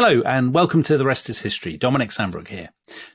Hello, and welcome to The Rest is History. Dominic Sandbrook here.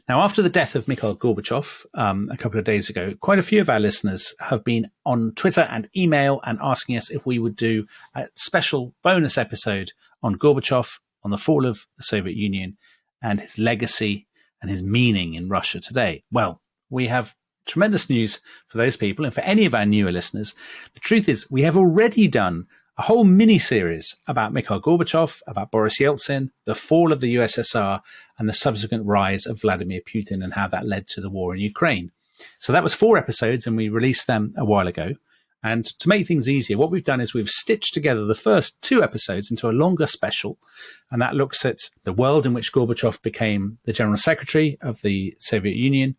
Now, after the death of Mikhail Gorbachev um, a couple of days ago, quite a few of our listeners have been on Twitter and email and asking us if we would do a special bonus episode on Gorbachev, on the fall of the Soviet Union, and his legacy and his meaning in Russia today. Well, we have tremendous news for those people and for any of our newer listeners. The truth is, we have already done a whole mini series about Mikhail Gorbachev, about Boris Yeltsin, the fall of the USSR, and the subsequent rise of Vladimir Putin and how that led to the war in Ukraine. So that was four episodes, and we released them a while ago. And to make things easier, what we've done is we've stitched together the first two episodes into a longer special, and that looks at the world in which Gorbachev became the General Secretary of the Soviet Union,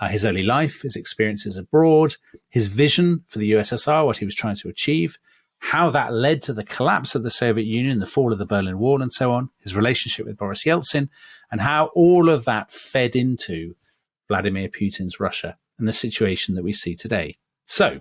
uh, his early life, his experiences abroad, his vision for the USSR, what he was trying to achieve, how that led to the collapse of the Soviet Union, the fall of the Berlin Wall, and so on, his relationship with Boris Yeltsin, and how all of that fed into Vladimir Putin's Russia and the situation that we see today. So,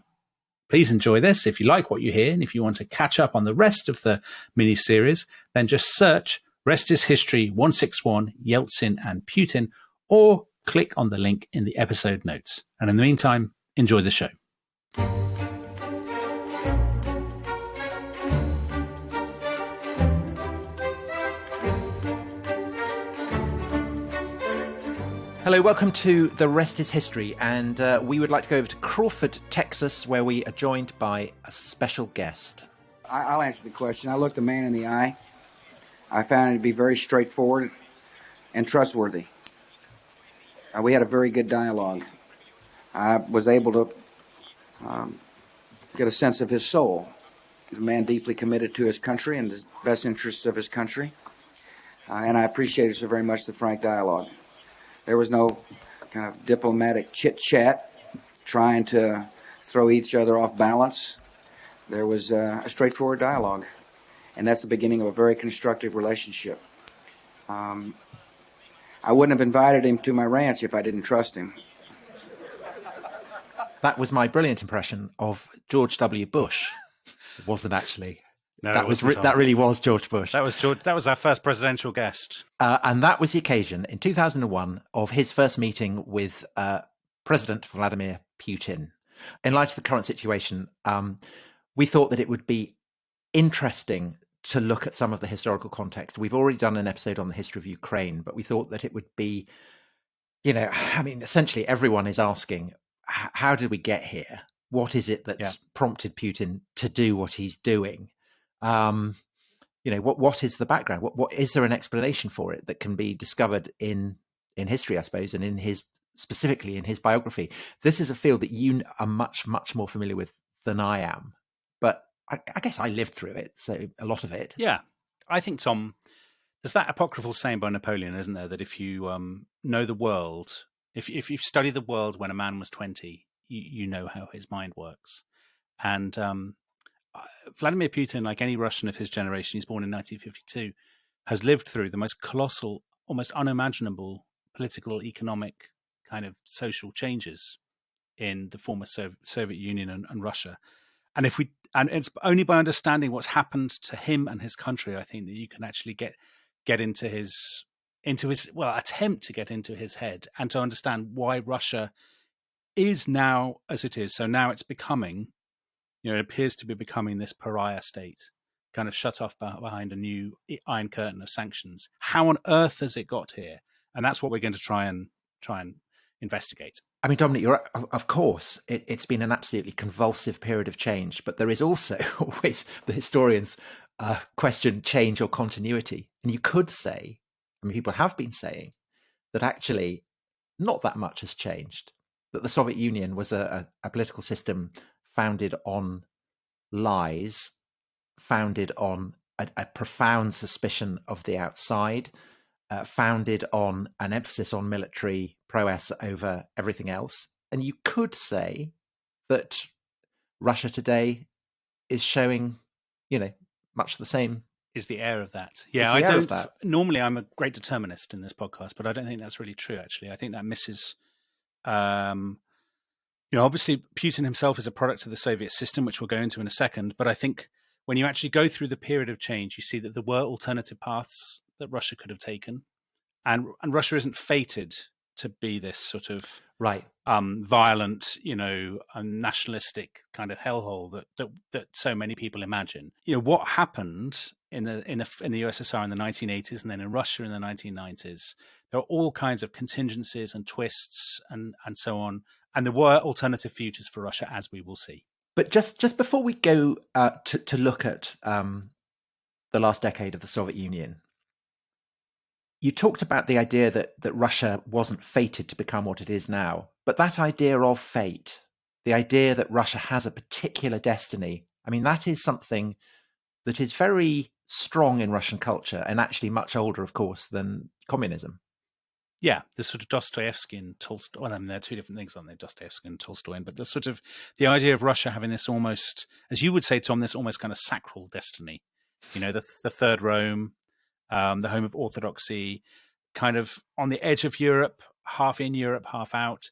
please enjoy this. If you like what you hear, and if you want to catch up on the rest of the mini series, then just search Rest is History 161 Yeltsin and Putin, or click on the link in the episode notes. And in the meantime, enjoy the show. Hello, welcome to The Rest is History, and uh, we would like to go over to Crawford, Texas, where we are joined by a special guest. I'll answer the question. I looked the man in the eye. I found it to be very straightforward and trustworthy. Uh, we had a very good dialogue. I was able to um, get a sense of his soul. He's a man deeply committed to his country and the best interests of his country. Uh, and I appreciated so very much the frank dialogue. There was no kind of diplomatic chit chat trying to throw each other off balance. There was uh, a straightforward dialogue, and that's the beginning of a very constructive relationship. Um, I wouldn't have invited him to my ranch if I didn't trust him. That was my brilliant impression of George W. Bush. It wasn't actually. No, that was re- that really was George Bush. That was George. That was our first presidential guest, uh, and that was the occasion in 2001 of his first meeting with uh, President Vladimir Putin. In light of the current situation, um, we thought that it would be interesting to look at some of the historical context. We've already done an episode on the history of Ukraine, but we thought that it would be, you know, I mean, essentially everyone is asking, how did we get here? What is it that's yeah. prompted Putin to do what he's doing? Um, you know what what is the background? What what is there an explanation for it that can be discovered in in history i suppose and in his specifically in his biography? This is a field that you are much much more familiar with than i am but I, I guess i lived through it so a lot of it. Yeah. I think tom there's that apocryphal saying by napoleon isn't there that if you um, know the world if, if you study the world when a man was 20 you, you know how his mind works. And um, Vladimir Putin, like any Russian of his generation, he's born in 1952, has lived through the most colossal, almost unimaginable political, economic, kind of social changes in the former Soviet Union and, and Russia. And if we, and it's only by understanding what's happened to him and his country, I think that you can actually get get into his into his well attempt to get into his head and to understand why Russia is now as it is. So now it's becoming you know, it appears to be becoming this pariah state, kind of shut off behind a new iron curtain of sanctions. How on earth has it got here? And that's what we're going to try and try and investigate. I mean, Dominic, you're of course it, has been an absolutely convulsive period of change, but there is also always the historians uh, question change or continuity, and you could say, I mean, people have been saying that actually not that much has changed. That the Soviet Union was a, a, a political system founded on lies, founded on a, a profound suspicion of the outside, uh, founded on an emphasis on military prowess over everything else. And you could say that Russia today is showing, you know, much the same. Is the air of that? Yeah, I don't. Normally, I'm a great determinist in this podcast, but I don't think that's really true. Actually, I think that misses um, you know, obviously Putin himself is a product of the Soviet system, which we'll go into in a second. But I think when you actually go through the period of change, you see that there were alternative paths that Russia could have taken, and and Russia isn't fated to be this sort of right um, violent, you know, nationalistic kind of hellhole that, that that so many people imagine. You know, what happened in the in the in the USSR in the 1980s and then in Russia in the 1990s. There are all kinds of contingencies and twists and and so on, and there were alternative futures for Russia, as we will see. But just just before we go uh, to to look at um, the last decade of the Soviet Union, you talked about the idea that that Russia wasn't fated to become what it is now, but that idea of fate, the idea that Russia has a particular destiny, I mean, that is something that is very strong in Russian culture and actually much older, of course, than communism. Yeah, the sort of Dostoevsky and Tolstoy. Well, I mean, they're two different things, aren't they? Dostoevsky and Tolstoy, but the sort of the idea of Russia having this almost, as you would say, Tom, this almost kind of sacral destiny. You know, the the third Rome, um, the home of orthodoxy, kind of on the edge of Europe, half in Europe, half out.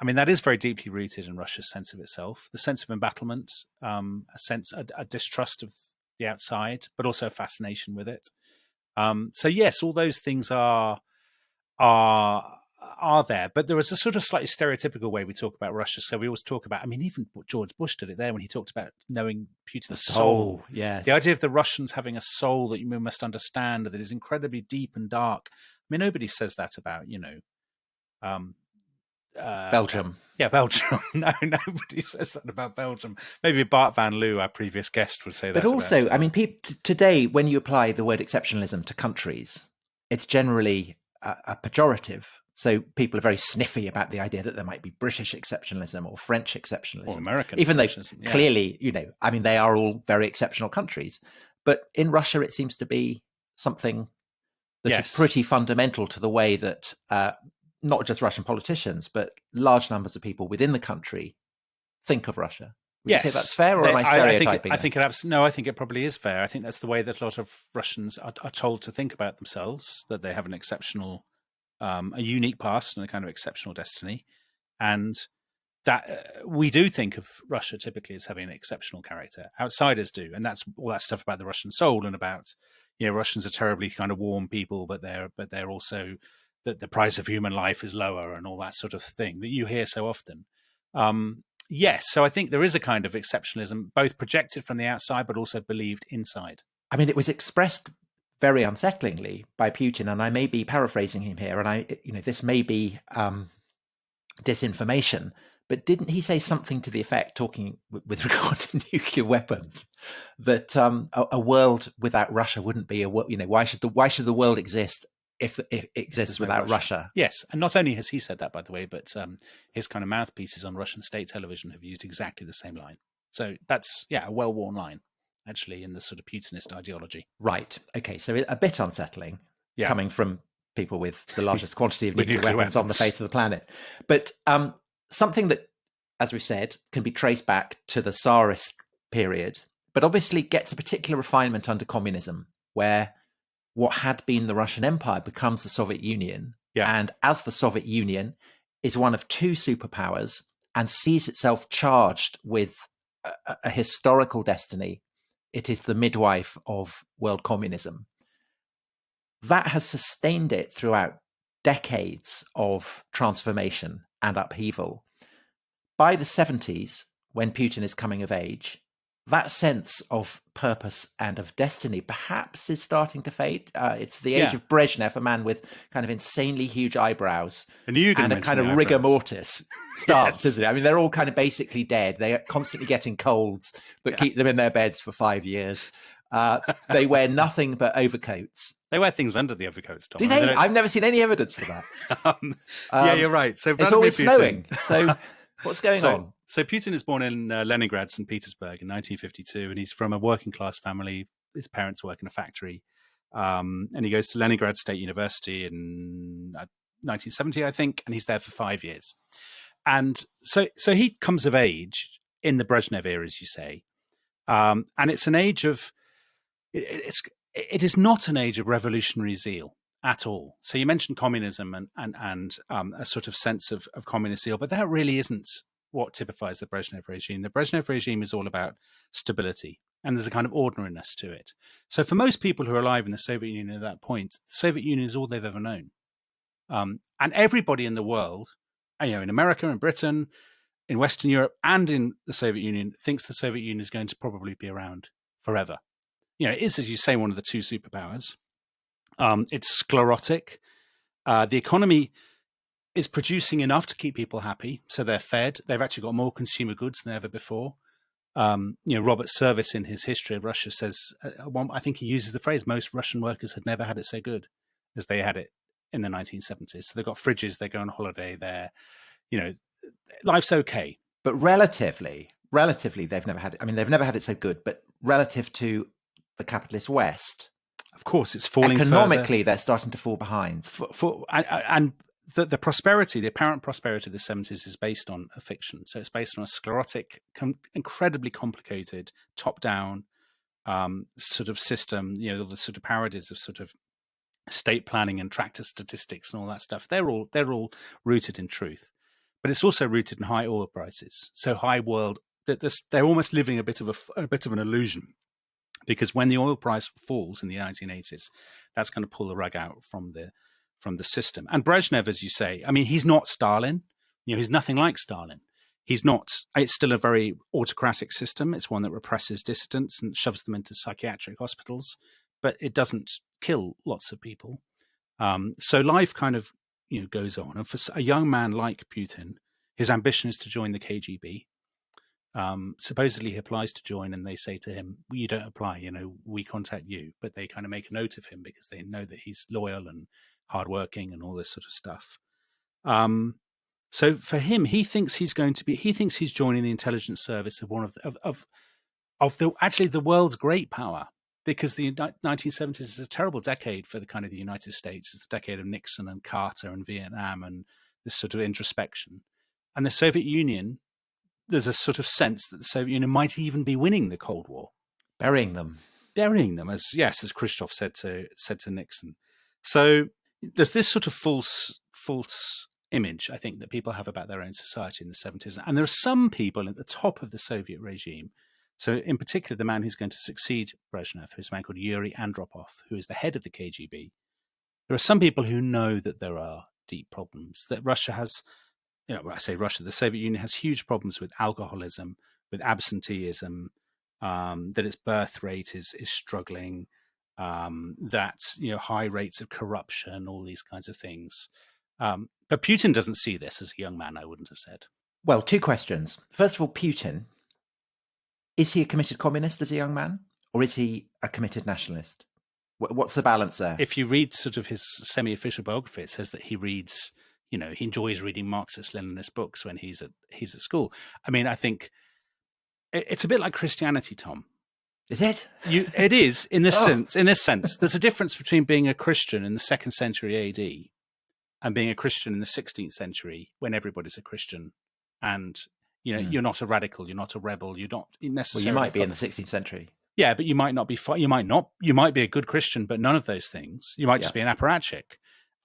I mean, that is very deeply rooted in Russia's sense of itself, the sense of embattlement, um, a sense, a, a, distrust of the outside, but also a fascination with it. Um, so yes, all those things are are are there, but there is a sort of slightly stereotypical way we talk about Russia. So we always talk about, I mean, even George Bush did it there when he talked about knowing Putin's soul. soul. Yeah, the idea of the Russians having a soul that you must understand that is incredibly deep and dark. I mean, nobody says that about you know, um, uh, Belgium. Yeah, Belgium. no, nobody says that about Belgium. Maybe Bart van Loo, our previous guest, would say that. But also, I mean, pe- today when you apply the word exceptionalism to countries, it's generally a, a pejorative so people are very sniffy about the idea that there might be British exceptionalism or French exceptionalism, or American, even though yeah. clearly, you know, I mean, they are all very exceptional countries. But in Russia, it seems to be something that yes. is pretty fundamental to the way that uh, not just Russian politicians, but large numbers of people within the country think of Russia. Would yes, you say that's fair, or am I stereotyping? I, I think, it, I think it abs- no. I think it probably is fair. I think that's the way that a lot of Russians are, are told to think about themselves. That they have an exceptional um, a unique past and a kind of exceptional destiny, and that uh, we do think of Russia typically as having an exceptional character. Outsiders do, and that's all that stuff about the Russian soul and about you know Russians are terribly kind of warm people, but they're but they're also that the price of human life is lower and all that sort of thing that you hear so often. Um, yes, so I think there is a kind of exceptionalism, both projected from the outside but also believed inside. I mean, it was expressed very unsettlingly by Putin, and I may be paraphrasing him here, and I, you know, this may be um, disinformation, but didn't he say something to the effect, talking with regard to nuclear weapons, that um, a, a, world without Russia wouldn't be a? You know, why should the why should the world exist if, if it exists without Russia. Russia. Yes, and not only has he said that, by the way, but um, his kind of mouthpieces on Russian state television have used exactly the same line. So that's yeah, a well-worn line actually in the sort of Putinist ideology. Right. Okay. So a bit unsettling yeah. coming from people with the largest quantity of nuclear, nuclear weapons, weapons, on the face of the planet. But um, something that, as we said, can be traced back to the Tsarist period, but obviously gets a particular refinement under communism, where what had been the Russian Empire becomes the Soviet Union. Yeah. And as the Soviet Union is one of two superpowers and sees itself charged with a, a historical destiny it is the midwife of world communism. That has sustained it throughout decades of transformation and upheaval. By the 70s, when Putin is coming of age, that sense of purpose and of destiny perhaps is starting to fade. Uh, it's the age yeah. of Brezhnev, a man with kind of insanely huge eyebrows and, and a kind of rigor mortis starts, yes. isn't it? I mean, they're all kind of basically dead. They are constantly getting colds that yeah. keep them in their beds for five years. Uh, they wear nothing but overcoats. They wear things under the overcoats, Tom. Do they? they I've never seen any evidence for that. um, yeah, you're right. So it's always Putin... snowing. So what's going so, on? So Putin is born in uh, Leningrad, St. Petersburg in 1952, and he's from a working class family. His parents work in a factory. Um, and he goes to Leningrad State University in uh, 1970, I think, and he's there for five years. And so, so he comes of age in the Brezhnev era, as you say, um, and it's an age of it, it's it is not an age of revolutionary zeal at all. So you mentioned communism and and and um, a sort of sense of, of communist zeal, but that really isn't what typifies the Brezhnev regime. The Brezhnev regime is all about stability. and there's a kind of ordinariness to it. So for most people who are alive in the Soviet Union at that point, the Soviet Union is all they've ever known. Um, and everybody in the world, you know, in America and Britain, in Western Europe, and in the Soviet Union, thinks the Soviet Union is going to probably be around forever. You know, it is, as you say, one of the two superpowers. Um, it's sclerotic. Uh, the economy is producing enough to keep people happy, so they're fed. They've actually got more consumer goods than ever before. Um, you know, Robert Service in his history of Russia says, uh, one, I think he uses the phrase, most Russian workers had never had it so good as they had it in the 1970s. So they've got fridges, they go on holiday, they're, you know, life's okay. But relatively, relatively, they've never had it. I mean, they've never had it so good, but relative to the capitalist West, of course, it's falling economically. further. They're starting to fall behind. For, for and, and the, the prosperity, the apparent prosperity of the 70s is based on a fiction. So it's based on a sclerotic, com- incredibly complicated, top down um, sort of system, you know, the sort of parodies of sort of state planning and tractor statistics and all that stuff. They're all they're all rooted in truth, but it's also rooted in high oil prices. So high world they're almost living a bit of a, a bit of an illusion because when the oil price falls in the 1980s, that's going to pull the rug out from the from the system. And Brezhnev, as you say, I mean, he's not Stalin. You know, he's nothing like Stalin. He's not. It's still a very autocratic system. It's one that represses dissidents and shoves them into psychiatric hospitals, but it doesn't kill lots of people. Um, so life kind of you know goes on. And for a young man like Putin, his ambition is to join the KGB. Um, supposedly he applies to join, and they say to him, "You don't apply. You know, we contact you." But they kind of make a note of him because they know that he's loyal and hardworking and all this sort of stuff. Um, so for him, he thinks he's going to be. He thinks he's joining the intelligence service of one of the, of, of of the actually the world's great power because the 1970s is a terrible decade for the kind of the United States. It's the decade of Nixon and Carter and Vietnam and this sort of introspection. And the Soviet Union, there's a sort of sense that the Soviet Union might even be winning the Cold War, burying them, burying them, as yes, as Khrushchev said to said to Nixon. So there's this sort of false false image I think that people have about their own society in the 70s, and there are some people at the top of the Soviet regime so, in particular, the man who's going to succeed Brezhnev, who's a man called Yuri Andropov, who is the head of the KGB. There are some people who know that there are deep problems, that Russia has, you know, I say Russia, the Soviet Union has huge problems with alcoholism, with absenteeism, um, that its birth rate is is struggling, um, that you know high rates of corruption, all these kinds of things. Um, but Putin doesn't see this as a young man. I wouldn't have said. Well, two questions. First of all, Putin is he a committed communist as a young man, or is he a committed nationalist? What's the balance there? If you read sort of his semi-official biography, it says that he reads, you know, he enjoys reading Marxist-Leninist books when he's at he's at school. I mean, I think it's a bit like Christianity, Tom. Is it? You, it is in this oh. sense. In this sense, there's a difference between being a Christian in the second century AD and being a Christian in the 16th century when everybody's a Christian and you know, mm. you're not a radical, you're not a rebel, you're not necessarily. Well, you might be in the 16th century. Yeah, but you might not be. You might not. You might be a good Christian, but none of those things. You might just be an apparatchik.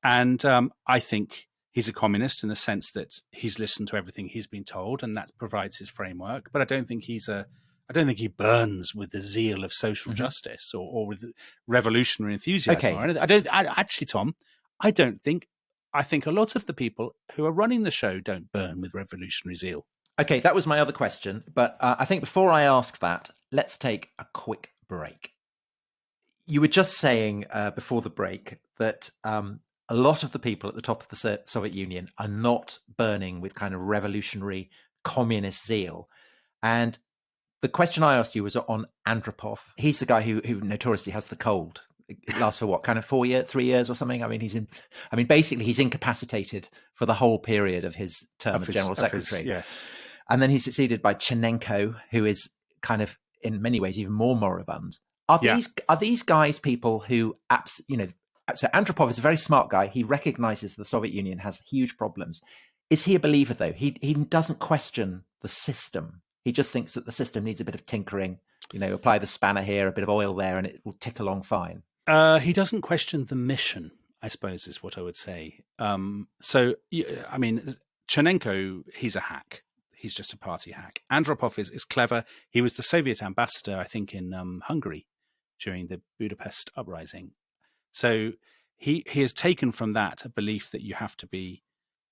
And um, I think he's a communist in the sense that he's listened to everything he's been told, and that provides his framework. But I don't think he's a. I don't think he burns with the zeal of social mm-hmm. justice or, or with revolutionary enthusiasm. Okay. I don't. I, actually, Tom, I don't think. I think a lot of the people who are running the show don't burn with revolutionary zeal. Okay, that was my other question. But uh, I think before I ask that, let's take a quick break. You were just saying uh, before the break that um, a lot of the people at the top of the Soviet Union are not burning with kind of revolutionary communist zeal. And the question I asked you was on Andropov. He's the guy who, who notoriously has the cold. It lasts for what kind of four years, three years or something. I mean, he's in. I mean, basically, he's incapacitated for the whole period of his term of as his, general secretary. His, yes, and then he's succeeded by Chernenko, who is kind of in many ways even more moribund. Are yeah. these are these guys people who, abs- you know, so Andropov is a very smart guy. He recognizes the Soviet Union has huge problems. Is he a believer though? He he doesn't question the system. He just thinks that the system needs a bit of tinkering. You know, apply the spanner here, a bit of oil there, and it will tick along fine. Uh, he doesn't question the mission. I suppose is what I would say. Um, so, I mean, Chernenko, he's a hack He's just a party hack. Andropov is, is clever. He was the Soviet ambassador, I think, in um, Hungary during the Budapest uprising. So he he has taken from that a belief that you have to be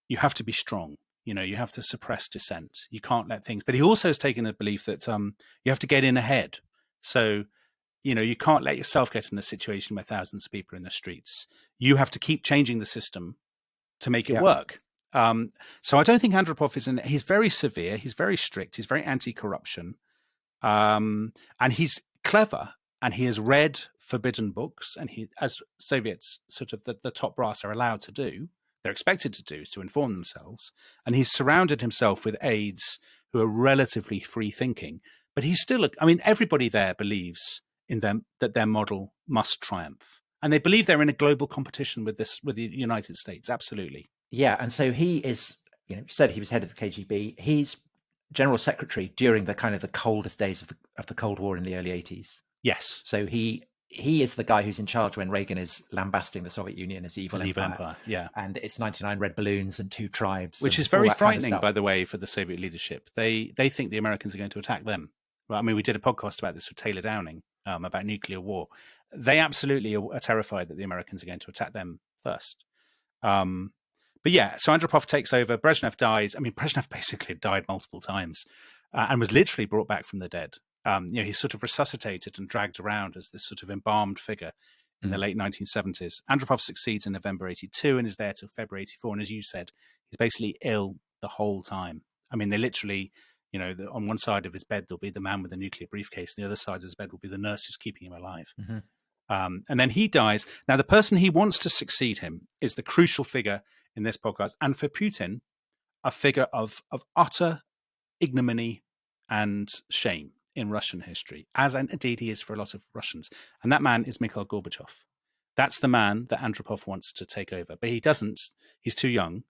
you have to be strong. You know, you have to suppress dissent. You can't let things. But he also has taken a belief that um, you have to get in ahead. So you know you can't let yourself get in a situation where thousands of people are in the streets you have to keep changing the system to make it yeah. work um, so i don't think andropov is in he's very severe he's very strict he's very anti-corruption um, and he's clever and he has read forbidden books and he as soviets sort of the, the top brass are allowed to do they're expected to do is to inform themselves and he's surrounded himself with aides who are relatively free thinking but he's still i mean everybody there believes in them that their model must triumph. And they believe they're in a global competition with this with the United States. Absolutely. Yeah, and so he is. You know, said he was head of the KGB. He's general secretary during the kind of the coldest days of the of the Cold War in the early eighties. Yes. So he he is the guy who's in charge when Reagan is lambasting the Soviet Union as evil, evil empire. empire. Yeah, and it's ninety nine red balloons and two tribes, which is very frightening, kind of by the way, for the Soviet leadership. They they think the Americans are going to attack them. Well, I mean, we did a podcast about this with Taylor Downing, um, about nuclear war, they absolutely are, are, terrified that the Americans are going to attack them first. Um, but yeah, so Andropov takes over. Brezhnev dies. I mean, Brezhnev basically died multiple times uh, and was literally brought back from the dead. Um, you know, he's sort of resuscitated and dragged around as this sort of embalmed figure in the mm. late 1970s. Andropov succeeds in November 82 and is there till February 84. And as you said, he's basically ill the whole time. I mean, they literally you know, the, on one side of his bed there'll be the man with the nuclear briefcase, And the other side of his bed will be the nurse who's keeping him alive. Mm-hmm. Um, and then he dies. Now, the person he wants to succeed him is the crucial figure in this podcast, and for Putin, a figure of of utter ignominy and shame in Russian history, as indeed he is for a lot of Russians. And that man is Mikhail Gorbachev. That's the man that Andropov wants to take over, but he doesn't. He's too young.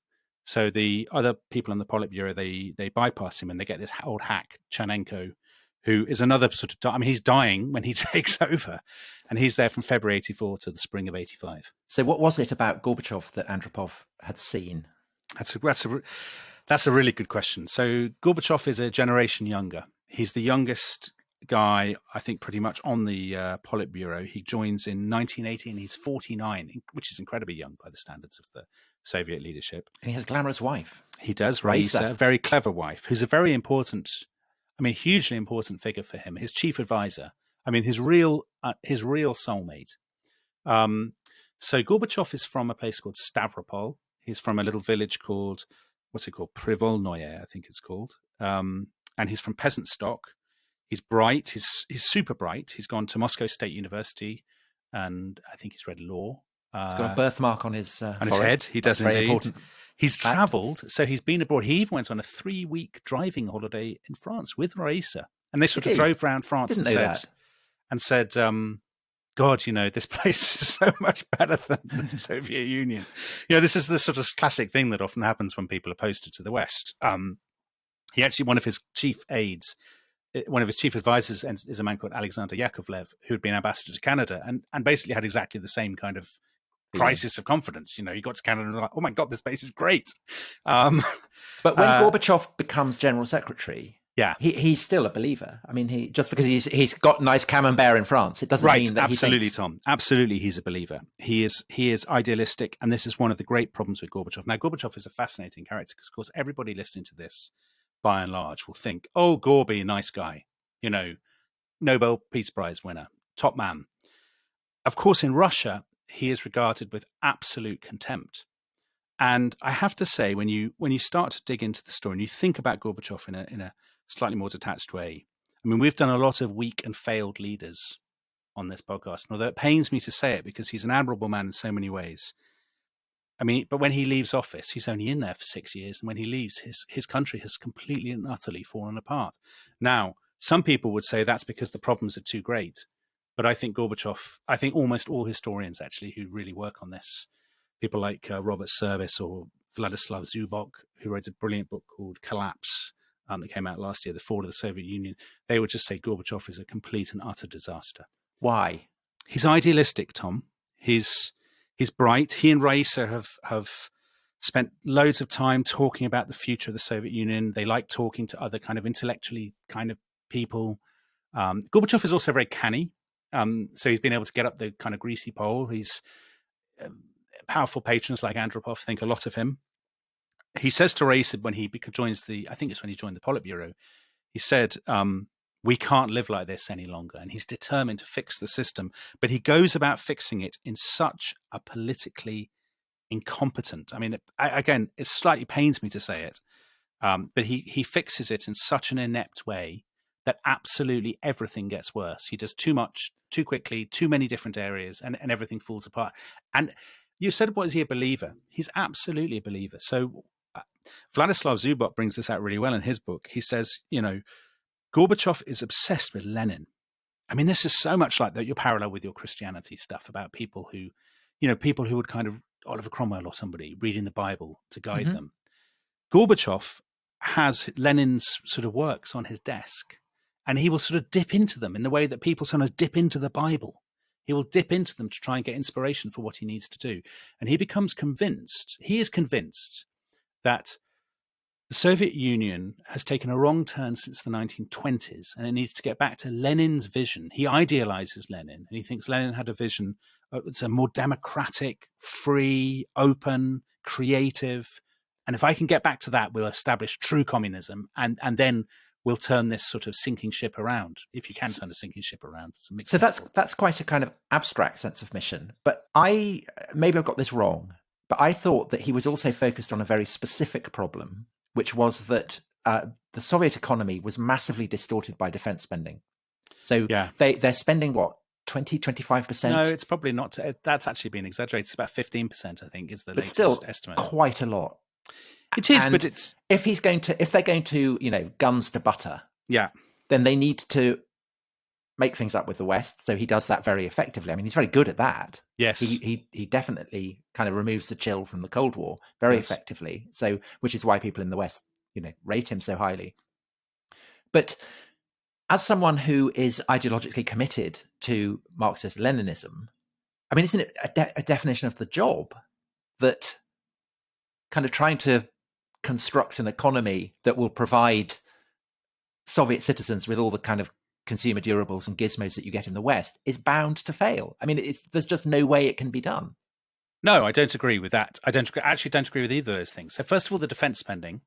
So the other people in the Politburo they they bypass him and they get this old hack Chernenko, who is another sort of. I mean, he's dying when he takes over, and he's there from February '84 to the spring of '85. So, what was it about Gorbachev that Andropov had seen? That's a that's a that's a really good question. So Gorbachev is a generation younger. He's the youngest guy, I think, pretty much on the uh, Politburo. He joins in 1980 and he's 49, which is incredibly young by the standards of the Soviet leadership. And he has a glamorous wife. He does, Raisa, a very clever wife, who's a very important, I mean, hugely important figure for him. His chief advisor. I mean, his real, uh, his real soulmate. Um, so Gorbachev is from a place called Stavropol. He's from a little village called, what's it called? Privolnoye, I think it's called. Um, and he's from peasant stock. He's bright. He's he's super bright. He's gone to Moscow State University, and I think he's read law. He's got a uh, birthmark on his uh, on his head. He does That's indeed. Important. He's travelled, so he's been abroad. He even went on a three-week driving holiday in France with Raisa, and they sort Did of he? drove around France Didn't and said, that. and said, um, "God, you know, this place is so much better than the Soviet Union." You know, this is the sort of classic thing that often happens when people are posted to the West. Um, he actually, one of his chief aides uh, one of his chief advisors is a man called Alexander Yakovlev, who had been ambassador to Canada and, and basically had exactly the same kind of crisis of confidence. You know, you got to Canada and like, oh my god, this place is great. Um, but when uh, Gorbachev becomes general secretary, yeah, he, he's still a believer. I mean, he just because he's he's got nice camembert in France, it doesn't right, mean that he's. absolutely, thinks... Tom. Absolutely, he's a believer. He is he is idealistic, and this is one of the great problems with Gorbachev. Now, Gorbachev is a fascinating character because, of course, everybody listening to this, by and large, will think, "Oh, Gorby, nice guy," you know, Nobel Peace Prize winner, top man. Of course, in Russia, he is regarded with absolute contempt. And I have to say, when you when you start to dig into the story and you think about Gorbachev in a in a slightly more detached way, I mean, we've done a lot of weak and failed leaders on this podcast. And although it pains me to say it because he's an admirable man in so many ways, I mean, but when he leaves office, he's only in there for six years, and when he leaves, his his country has completely and utterly fallen apart. Now, some people would say that's because the problems are too great. But I think Gorbachev, I think almost all historians actually who really work on this, people like uh, Robert Service or Vladislav Zubok, who wrote a brilliant book called Collapse um, that came out last year, The Fall of the Soviet Union, they would just say Gorbachev is a complete and utter disaster. Why? He's idealistic, Tom. He's he's bright. He and Raisa have have spent loads of time talking about the future of the Soviet Union. They like talking to other kind of intellectually kind of people. Um, Gorbachev is also very canny. Um, so he's been able to get up the kind of greasy pole. He's um, powerful patrons like Andropov think a lot of him. He says to Raisa when he joins the, I think it's when he joined the Politburo, he said, um, we can't live like this any longer. And he's determined to fix the system. But he goes about fixing it in such a politically incompetent. I mean, it, I, again, it slightly pains me to say it, um, but he he fixes it in such an inept way that absolutely everything gets worse. He does too much, too quickly, too many different areas, and, and everything falls apart. And you said, what is he a believer?" He's absolutely a believer. So uh, Vladislav Zubok brings this out really well in his book. He says, you know, Gorbachev is obsessed with Lenin. I mean, this is so much like that. Your parallel with your Christianity stuff about people who, you know, people who would kind of Oliver Cromwell or somebody reading the Bible to guide mm-hmm. them. Gorbachev has Lenin's sort of works on his desk, and he will sort of dip into them in the way that people sometimes dip into the Bible. He will dip into them to try and get inspiration for what he needs to do. And he becomes convinced, he is convinced that the Soviet Union has taken a wrong turn since the 1920s and it needs to get back to Lenin's vision. He idealizes Lenin and he thinks Lenin had a vision it's a more democratic, free, open, creative. And if I can get back to that, we'll establish true communism, and and then we'll turn this sort of sinking ship around. If you can turn a sinking ship around, so that's that's quite a kind of abstract sense of mission. But I maybe I've got this wrong, but I thought that he was also focused on a very specific problem, which was that uh, the Soviet economy was massively distorted by defense spending. So yeah. they they're spending what 20 25% no it's probably not that's actually been exaggerated. It's about 15% i think is the but latest still estimate. quite a lot. It is and but it's if he's going to if they're going to you know guns to butter yeah. then they need to make things up with the west so he does that very effectively. I mean he's very good at that. Yes. He he, he definitely kind of removes the chill from the cold war very yes. effectively so which is why people in the west you know rate him so highly. But as someone who is ideologically committed to Marxist Leninism, I mean, isn't it a, de- a, definition of the job that kind of trying to construct an economy that will provide Soviet citizens with all the kind of consumer durables and gizmos that you get in the West is bound to fail? I mean, there's just no way it can be done. No, I don't agree with that. I don't actually don't agree with either of those things. So, first of all, the defense spending.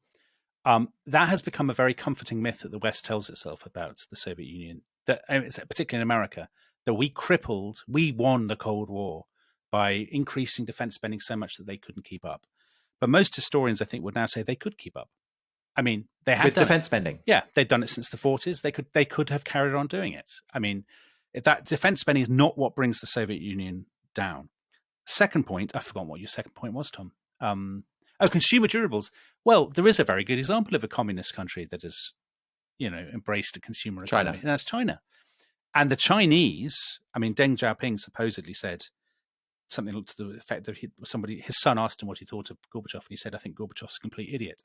Um, that has become a very comforting myth that the West tells itself about the Soviet Union, that particularly in America, that we crippled, we won the Cold War by increasing defense spending so much that they couldn't keep up. But most historians, I think, would now say they could keep up. I mean, they have with defense it. spending. Yeah, they've done it since the 40s. They could they could have carried on doing it. I mean, that defense spending is not what brings the Soviet Union down. Second point, I forgot what your second point was, Tom. Um, Oh, consumer durables. Well, there is a very good example of a communist country that has, you know, embraced a consumer economy, China. and that's China. And the Chinese, I mean, Deng Xiaoping supposedly said something to the effect of he, somebody, his son asked him what he thought of Gorbachev, and he said, "I think Gorbachev's a complete idiot."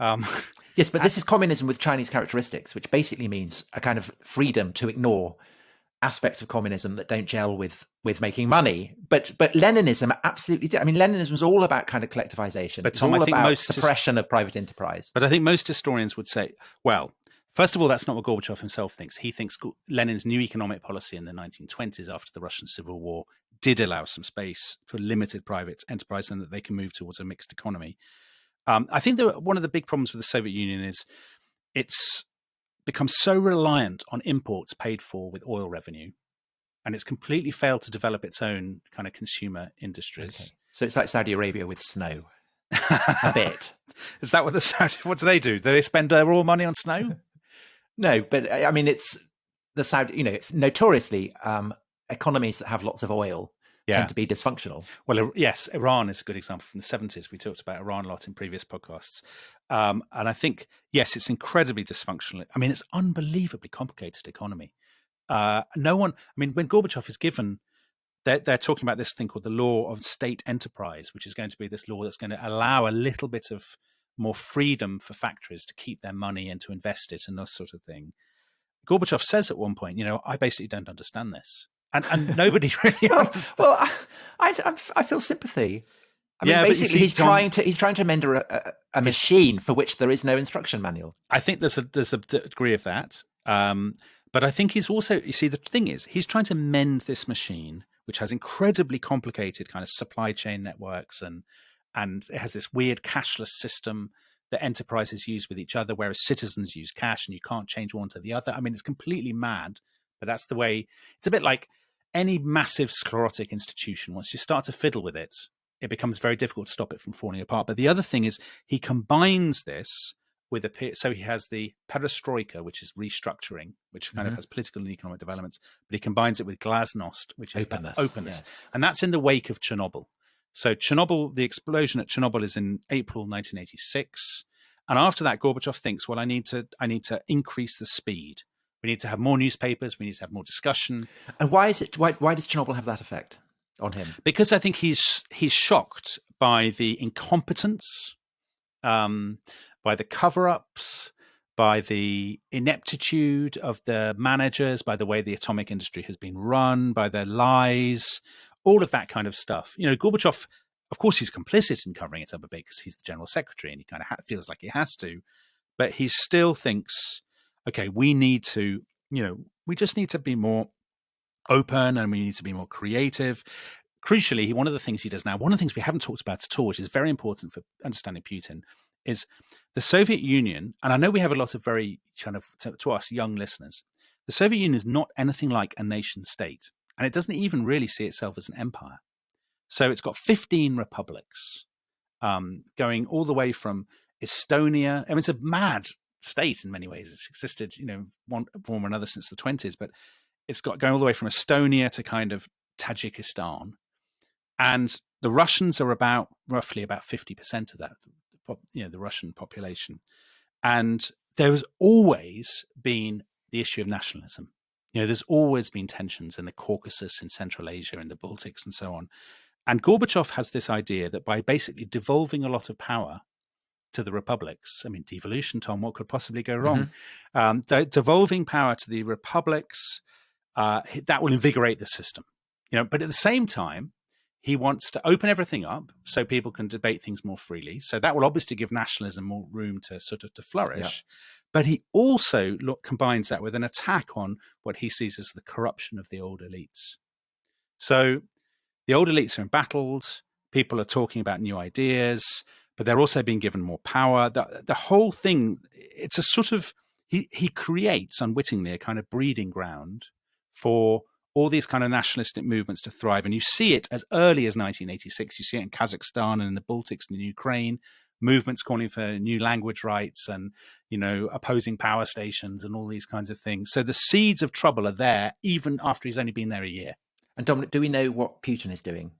Um, yes, but this is communism with Chinese characteristics, which basically means a kind of freedom to ignore aspects of communism that don't gel with with making money. But but Leninism absolutely did. I mean, Leninism was all about kind of collectivization. But Tom, all I think about most suppression of private enterprise. But I think most historians would say, well, first of all, that's not what Gorbachev himself thinks. He thinks Lenin's new economic policy in the 1920s, after the Russian Civil War, did allow some space for limited private enterprise, and that they can move towards a mixed economy. Um, I think that one of the big problems with the Soviet Union is it's become so reliant on imports paid for with oil revenue, and it's completely failed to develop its own kind of consumer industries. Okay. So it's like Saudi Arabia with snow. a bit. Is that what the Saudi? What do they do? Do they spend their all money on snow? no, but I mean, it's the Saudi. You know, notoriously, um, economies that have lots of oil yeah. tend to be dysfunctional. Well, yes, Iran is a good example from the 70s. We talked about Iran a lot in previous podcasts. Um, and I think, yes, it's incredibly dysfunctional. I mean, it's unbelievably complicated economy. Uh, no one, I mean, when Gorbachev is given, they're, they're talking about this thing called the law of state enterprise, which is going to be this law that's going to allow a little bit of more freedom for factories to keep their money and to invest it and this sort of thing. Gorbachev says at one point, you know, I basically don't understand this and, and nobody really well, well I, I, I feel sympathy I mean, Yeah, basically, see, he's Tom- trying to he's trying to mend a, a, a machine for which there is no instruction manual. I think there's a there's a degree of that. Um, but I think he's also you see the thing is he's trying to mend this machine which has incredibly complicated kind of supply chain networks and and it has this weird cashless system that enterprises use with each other whereas citizens use cash and you can't change one to the other. I mean it's completely mad, but that's the way it's a bit like any massive sclerotic institution once you start to fiddle with it it becomes very difficult to stop it from falling apart. But the other thing is he combines this with a so he has the perestroika, which is restructuring, which kind of Mhm. has political and economic developments, but he combines it with glasnost, which is Openness, openness, yes. and that's in the wake of Chernobyl. So Chernobyl, the explosion at Chernobyl is in April 1986, and after that, Gorbachev thinks, well, I need to I need to increase the speed. We need to have more newspapers. We need to have more discussion. And why is it? Why, why does Chernobyl have that effect on him? because I think he's he's shocked by the incompetence, um, by the cover-ups, by the ineptitude of the managers, by the way the atomic industry has been run, by their lies, all of that kind of stuff. You know, Gorbachev, of course, he's complicit in covering it up a bit because he's the general secretary and he kind of ha- feels like he has to, but he still thinks, okay, we need to, you know, we just need to be more open and we need to be more creative. Crucially, one of the things he does now, one of the things we haven't talked about at all, which is very important for understanding Putin, is the Soviet Union. And I know we have a lot of very kind of to, to us young listeners. The Soviet Union is not anything like a nation state, and it doesn't even really see itself as an empire. So it's got 15 republics, um, going all the way from Estonia. I mean, it's a mad state in many ways. It's existed, you know, one form or another since the 20s, but it's got going all the way from Estonia to kind of Tajikistan, and the Russians are about roughly about fifty percent of that, you know, the Russian population, and there has always been the issue of nationalism. You know, there's always been tensions in the Caucasus, in Central Asia, in the Baltics, and so on. And Gorbachev has this idea that by basically devolving a lot of power to the republics, I mean, devolution, Tom, what could possibly go wrong? Um, de- devolving power to the republics, uh, that will invigorate the system. You know, but at the same time, he wants to open everything up so people can debate things more freely. So that will obviously give nationalism more room to sort of to flourish. But he also look, combines that with an attack on what he sees as the corruption of the old elites. So the old elites are embattled. People are talking about new ideas, but they're also being given more power. The, the whole thing, it's a sort of, he, he creates unwittingly a kind of breeding ground for all these kind of nationalistic movements to thrive. And you see it as early as 1986. You see it in Kazakhstan and in the Baltics and in Ukraine, movements calling for new language rights and, you know, opposing power stations and all these kinds of things. So the seeds of trouble are there even after he's only been there a year. And Dominic, do we know what Putin is doing?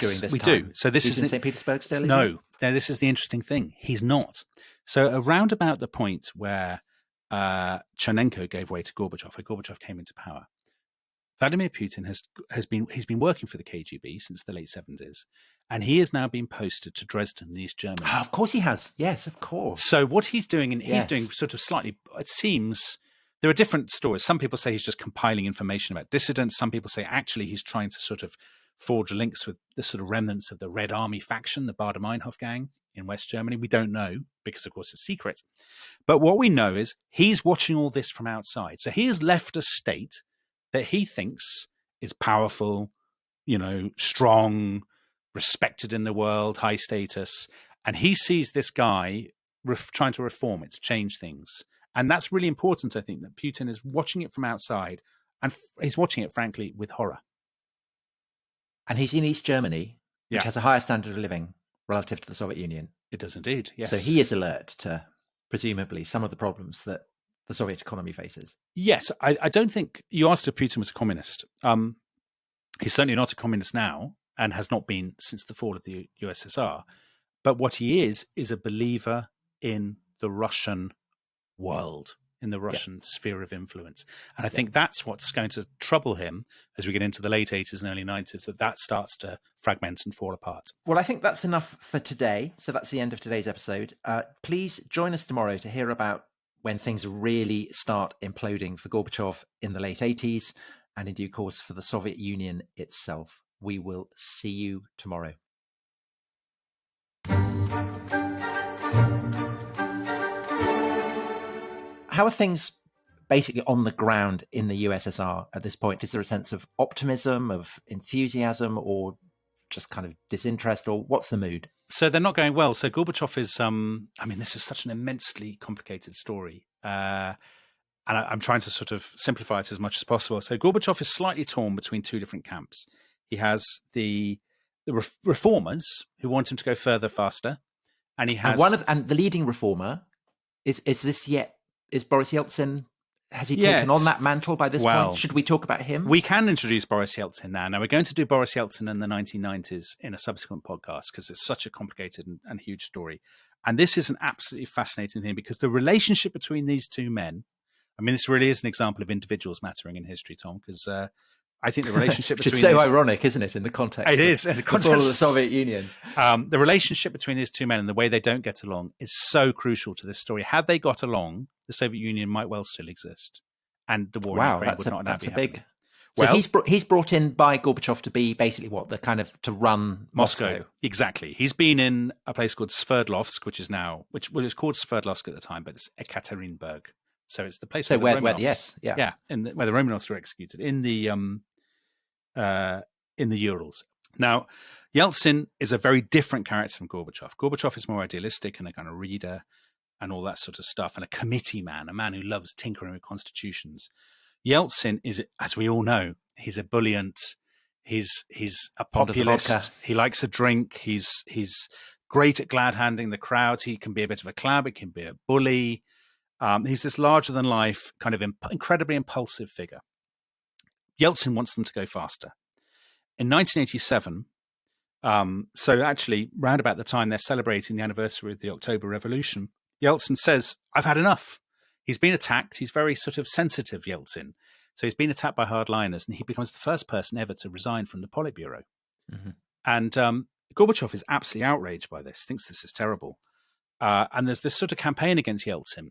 Yes, we time? do. So this He's is in the- St. Petersburg still. No, this is the interesting thing. He's not. So around about the point where uh, Chernenko gave way to Gorbachev, where Gorbachev came into power, Vladimir Putin has has been he's been working for the KGB since the late seventies, and he has now been posted to Dresden in East Germany. Oh, of course he has. Yes, of course. So what he's doing, and he's Yes. doing sort of slightly, it seems there are different stories. Some people say he's just compiling information about dissidents. Some people say actually he's trying to sort of forge links with the sort of remnants of the Red Army faction, the Baader Meinhof gang in West Germany. We don't know because, of course, it's secret. But what we know is he's watching all this from outside. So he has left a state that he thinks is powerful, you know, strong, respected in the world, high status. And he sees this guy trying to reform it, to change things. And that's really important, I think, that Putin is watching it from outside and he's watching it, frankly, with horror. And he's in East Germany, which Yeah. has a higher standard of living relative to the Soviet Union. It does indeed. Yes. So he is alert to presumably some of the problems that the Soviet economy faces. Yes, I, I don't think you asked if Putin was a communist. Um, he's certainly not a communist now, and has not been since the fall of the USSR. But what he is is a believer in the Russian world, in the Russian sphere of influence, and I think that's what's going to trouble him as we get into the late '80s and early '90s. That that starts to fragment and fall apart. Well, I think that's enough for today. So that's the end of today's episode. Uh, please join us tomorrow to hear about when things really start imploding for Gorbachev in the late 80s and in due course for the Soviet Union itself. We will see you tomorrow. How are things basically on the ground in the USSR at this point? Is there a sense of optimism, of enthusiasm, or just kind of disinterest, or what's the mood? So they're not going well. So Gorbachev is, um, I mean, this is such an immensely complicated story. Uh, and I, am trying to sort of simplify it as much as possible. So Gorbachev is slightly torn between two different camps. He has the the re- reformers who want him to go further, faster, and he has and one of and the leading reformer is is this yet is Boris Yeltsin has he taken on that mantle by this well, point? Should we talk about him? We can introduce Boris Yeltsin now. Now, we're going to do Boris Yeltsin in the 1990s in a subsequent podcast because it's such a complicated and, and, huge story. And this is an absolutely fascinating thing because the relationship between these two men, I mean, this really is an example of individuals mattering in history, Tom, because uh, I think the relationship between it's so these, ironic, isn't it, in the context? It is in the context of the Soviet Union. Um, the relationship between these two men and the way they don't get along is so crucial to this story. Had they got along, the Soviet Union might well still exist, and the war wow, in Ukraine would a, not that's a big. So well, he's brought, he's brought in by Gorbachev to be basically what the kind of to run Moscow. Moscow. Exactly. He's been in a place called Sverdlovsk, which is now which well, it was called Sverdlovsk at the time, but it's Ekaterinburg. So it's the place so where, where, the where yes, yeah, yeah, in the, where the Romanovs were executed in the um uh in the Urals. Now, Yeltsin is a very different character from Gorbachev. Gorbachev is more idealistic and a kind of reader and all that sort of stuff, and a committee man, a man who loves tinkering with constitutions. Yeltsin is, as we all know, he's a ebullient. He's he's a populist. He likes a drink. He's he's great at glad handing the crowd. He can be a bit of a clown. He can be a bully. Um, he's this larger than life, kind of imp- incredibly impulsive figure. Yeltsin wants them to go faster. In 1987, um, so actually, round about the time they're celebrating the anniversary of the October Revolution, Yeltsin says, I've had enough. He's been attacked. He's very sort of sensitive, Yeltsin. So he's been attacked by hardliners, and he becomes the first person ever to resign from the Politburo. Mm-hmm. And um, Gorbachev is absolutely outraged by this, thinks this is terrible. Uh, and there's this sort of campaign against Yeltsin.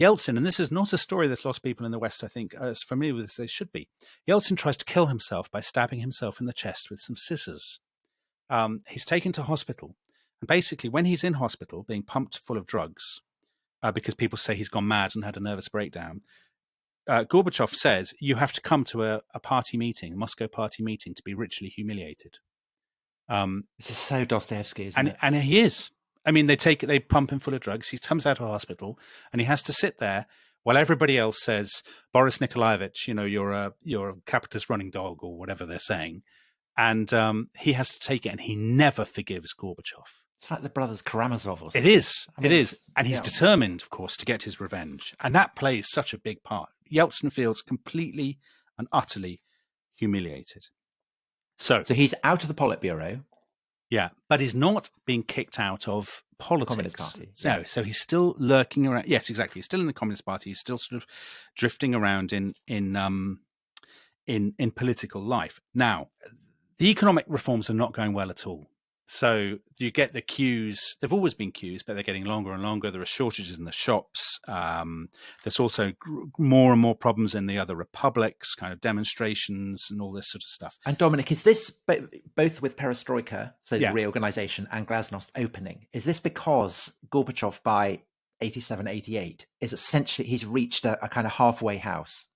Yeltsin, and this is not a story that lost people in the West, I think, are as familiar with as they should be. Yeltsin tries to kill himself by stabbing himself in the chest with some scissors. Um, he's taken to hospital. And basically, when he's in hospital being pumped full of drugs, uh, because people say he's gone mad and had a nervous breakdown. Uh, Gorbachev says you have to come to a, a, party meeting, a Moscow party meeting, to be ritually humiliated. Um, this is so Dostoevsky, isn't and, it? And he is. I mean, they take they pump him full of drugs. He comes out of hospital and he has to sit there while everybody else says, "Boris Nikolaevich, you know, you're a you're a capitalist running dog or whatever they're saying," and um, he has to take it, and he never forgives Gorbachev. It's like the brothers Karamazov or something. It is. I mean, it is. And he's yeah. determined, of course, to get his revenge. And that plays such a big part. Yeltsin feels completely and utterly humiliated. So, so he's out of the Politburo. Yeah, but he's not being kicked out of politics. Communist Party. So, yeah. so he's still lurking around. Yes, exactly. He's still in the Communist Party. He's still sort of drifting around in in um in in political life. Now, the economic reforms are not going well at all. So you get the queues. They've always been queues, but they're getting longer and longer. There are shortages in the shops. Um, there's also more and more problems in the other republics, kind of demonstrations and all this sort of stuff. And Dominic, is this both with Perestroika, so yeah. the reorganization, and Glasnost opening? Is this because Gorbachev by 87, 88 is essentially he's reached a, a kind of halfway house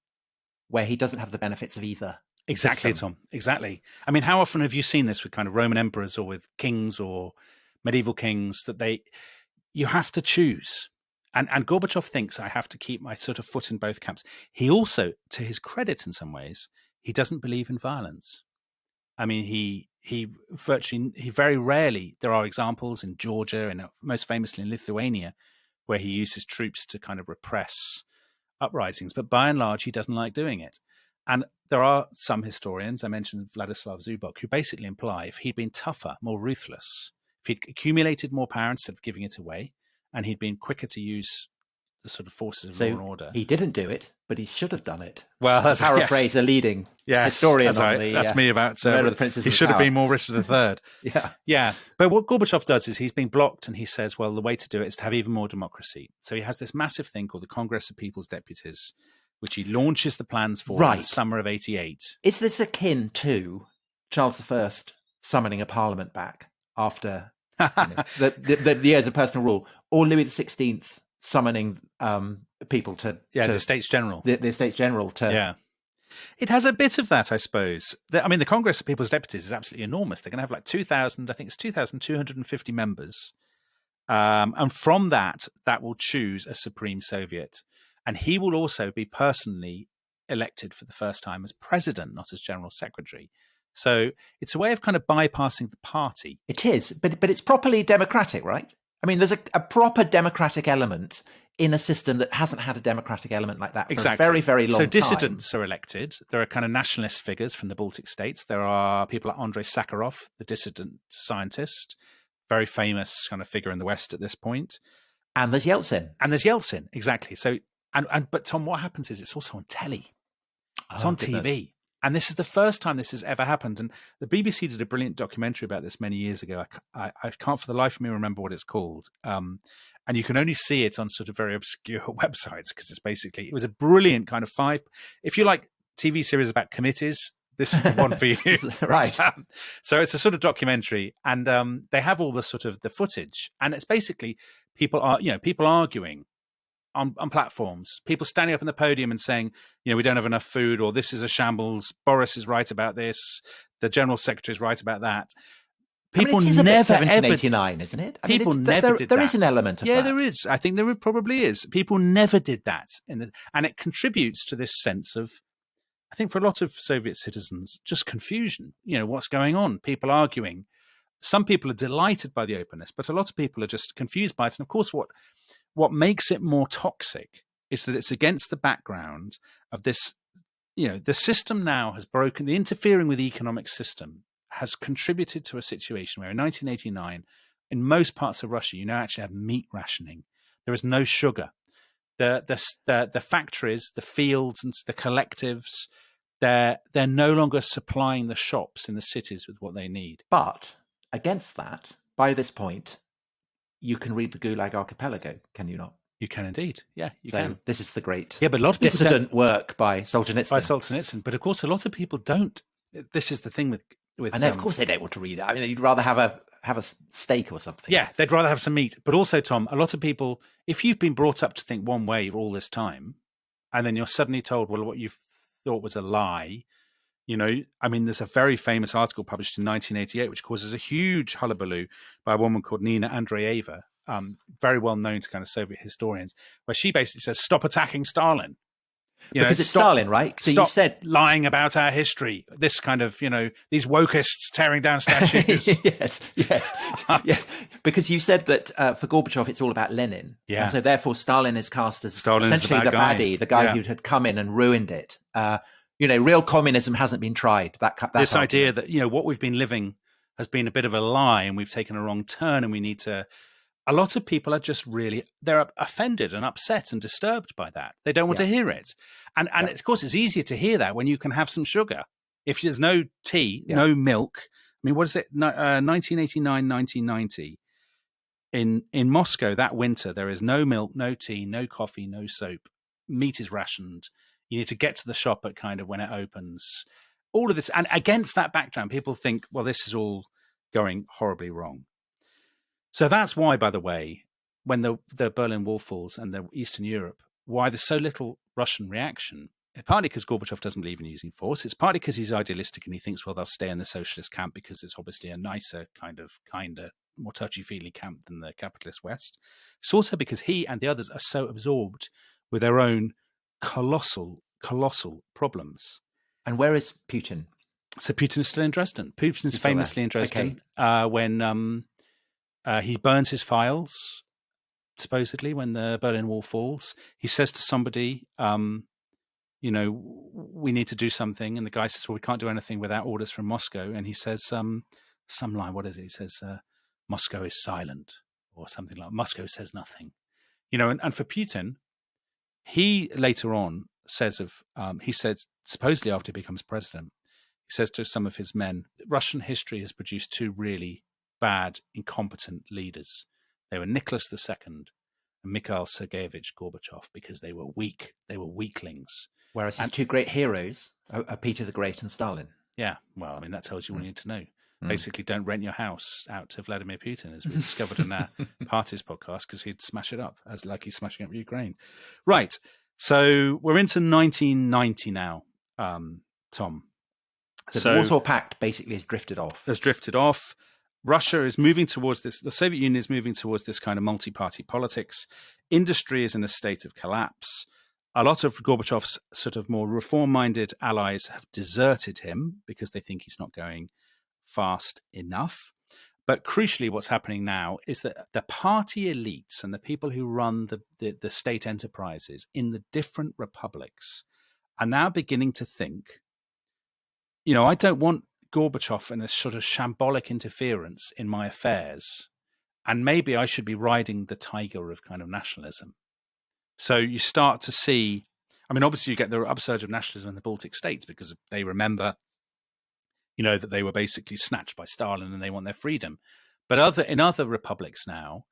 where he doesn't have the benefits of either? Exactly, system. Tom. Exactly. I mean, how often have you seen this with kind of Roman emperors or with kings or medieval kings that they you have to choose. And and Gorbachev thinks I have to keep my sort of foot in both camps. He also, to his credit in some ways, he doesn't believe in violence. I mean, he he virtually he very rarely there are examples in Georgia and uh, most famously in Lithuania where he uses troops to kind of repress uprisings, but by and large he doesn't like doing it. And there are some historians, I mentioned Vladislav Zubok, who basically imply if he'd been tougher, more ruthless, if he'd accumulated more power instead of giving it away, and he'd been quicker to use the sort of forces of so law and order. He didn't do it, but he should have done it. Well, that's paraphrase yes. a leading yes, historian. That's, right. the, that's uh, me about uh, the Princes. He should have been more Richard III. yeah, yeah. But what Gorbachev does is he's being blocked, and he says, "Well, the way to do it is to have even more democracy." So he has this massive thing called the Congress of People's Deputies, which he launches the plans for right. in the summer of 88. Is this akin to Charles I summoning a parliament back after know, the, the, the, the years of personal rule, or Louis the Sixteenth summoning um, people to yeah to the States General. the, the States General to yeah. It has a bit of that, I suppose. I mean, the Congress of People's Deputies is absolutely enormous. They're going to have like 2,000, I think it's 2,250 members. Um, and from that, that will choose a Supreme Soviet. And he will also be personally elected for the first time as president, not as general secretary. So it's a way of kind of bypassing the party. It is, but but it's properly democratic, right? I mean, there's a, a proper democratic element in a system that hasn't had a democratic element like that for exactly. a very, very long so time. dissidents are elected. There are kind of nationalist figures from the Baltic states. There are people like Andrei Sakharov, the dissident scientist, very famous kind of figure in the West at this point. And there's Yeltsin. And there's Yeltsin, exactly. So and and but Tom, what happens is it's also on telly. It's Oh, on goodness. TV. And this is the first time this has ever happened. And the BBC did a brilliant documentary about this many years ago. I, I, I can't for the life of me remember what it's called. Um, and you can only see it on sort of very obscure websites because it's basically, it was a brilliant kind of five. If you like TV series about committees, this is the one for you. right. Um, so it's a sort of documentary, and um, they have all the sort of the footage, and it's basically people are you know people arguing on on platforms, people standing up on the podium and saying, you know, we don't have enough food, or this is a shambles. Boris is right about this. The general secretary is right about that. People I mean, it is never ever 1789, isn't it? I People it's- never there, did There that. is an element of yeah, that. there is. I think there probably is. People never did that, in the, and it contributes to this sense of, I think, for a lot of Soviet citizens, just confusion. You know, what's going on? People arguing. Some people are delighted by the openness, but a lot of people are just confused by it. And of course, what what makes it more toxic is that it's against the background of this. You know, the system now has broken. The interfering with the economic system has contributed to a situation where in 1989 in most parts of Russia, you now actually have meat rationing. There is no sugar. The the the, the factories, the fields, and the collectives, they're they're no longer supplying the shops in the cities with what they need. But against that, by this point, you can read the Gulag Archipelago, can you not? You can indeed, yeah, you so can. this is the great Yeah, but a lot of dissident work by Solzhenitsyn. by Solzhenitsyn. But of course, a lot of people don't. This is the thing with with. I know, of um, course, they don't want to read it. I mean, you'd rather have a have a steak or something. Yeah, they'd rather have some meat. But also, Tom, a lot of people, if you've been brought up to think one way all this time, and then you're suddenly told, well, what you thought was a lie, you know, I mean, there's a very famous article published in 1988 which causes a huge hullabaloo by a woman called Nina Andreeva, um, very well known to kind of Soviet historians, where she basically says, stop attacking Stalin. You because it's stop- Stalin, right? So you said lying about our history. This kind of, you know, these wokists tearing down statues. yes, yes, yes. Because you said that uh, for Gorbachev, it's all about Lenin. Yeah. And so therefore, Stalin is cast as Stalin is the essentially bad the, guy. baddie, the guy Yeah. who had come in and ruined it. Uh, you know, real communism hasn't been tried. That, that this idea that you know what we've been living has been a bit of a lie and we've taken a wrong turn and we need to a lot of people are just really they're offended and upset and disturbed by that they don't want Yeah. to hear it and and Yeah. of course it's easier to hear that when you can have some sugar if there's no tea Yeah. no milk i mean what is it No- uh, 1989 1990 in in moscow that winter there is no milk no tea no coffee no soap meat is rationed you need to get to the shop at kind of when it opens. All of this and against that background people think well this is all going horribly wrong. So that's why by the way when the the berlin wall falls and the eastern europe why there's so little russian reaction partly because gorbachev doesn't believe in using force it's partly because he's idealistic and he thinks well they'll stay in the socialist camp because it's obviously a nicer kind of kinder more touchy-feely camp than the capitalist west. It's also because he and the others are so absorbed with their own colossal colossal problems And where is Putin? so Putin is still in Dresden. Putin's He's still there. famously in Dresden Okay. uh, when um, uh, he burns his files, supposedly, when the Berlin Wall falls. He says to somebody, um, you know, we need to do something. And the guy says, well, we can't do anything without orders from Moscow. And he says, um, some line, what is it? He says, uh, Moscow is silent or something like Moscow says nothing. You know, and, and for Putin, he later on says of, um, he says, supposedly after he becomes president, he says to some of his men, Russian history has produced two really bad, incompetent leaders. They were Nicholas II and Mikhail Sergeyevich Gorbachev because they were weak. They were weaklings. Whereas his And- two great heroes are, are Peter the Great and Stalin. Yeah, well, I mean, that tells you all you need to know. Mm. Basically, don't rent your house out to Vladimir Putin, as we discovered in our parties podcast, because he'd smash it up as like he's smashing up Ukraine. Right. So we're into 1990 now, um, Tom. So, so the Warsaw Pact basically has drifted off. Has drifted off. Russia is moving towards this. The Soviet Union is moving towards this kind of multi-party politics. Industry is in a state of collapse. A lot of Gorbachev's sort of more reform-minded allies have deserted him because they think he's not going fast enough. But crucially, what's happening now is that the party elites and the people who run the, the, the state enterprises in the different republics are now beginning to think, you know, I don't want Gorbachev and a sort of shambolic interference in my affairs. And maybe I should be riding the tiger of kind of nationalism. So you start to see, I mean, obviously you get the upsurge of nationalism in the Baltic states because they remember, you know, that they were basically snatched by Stalin and they want their freedom. But other in other republics now,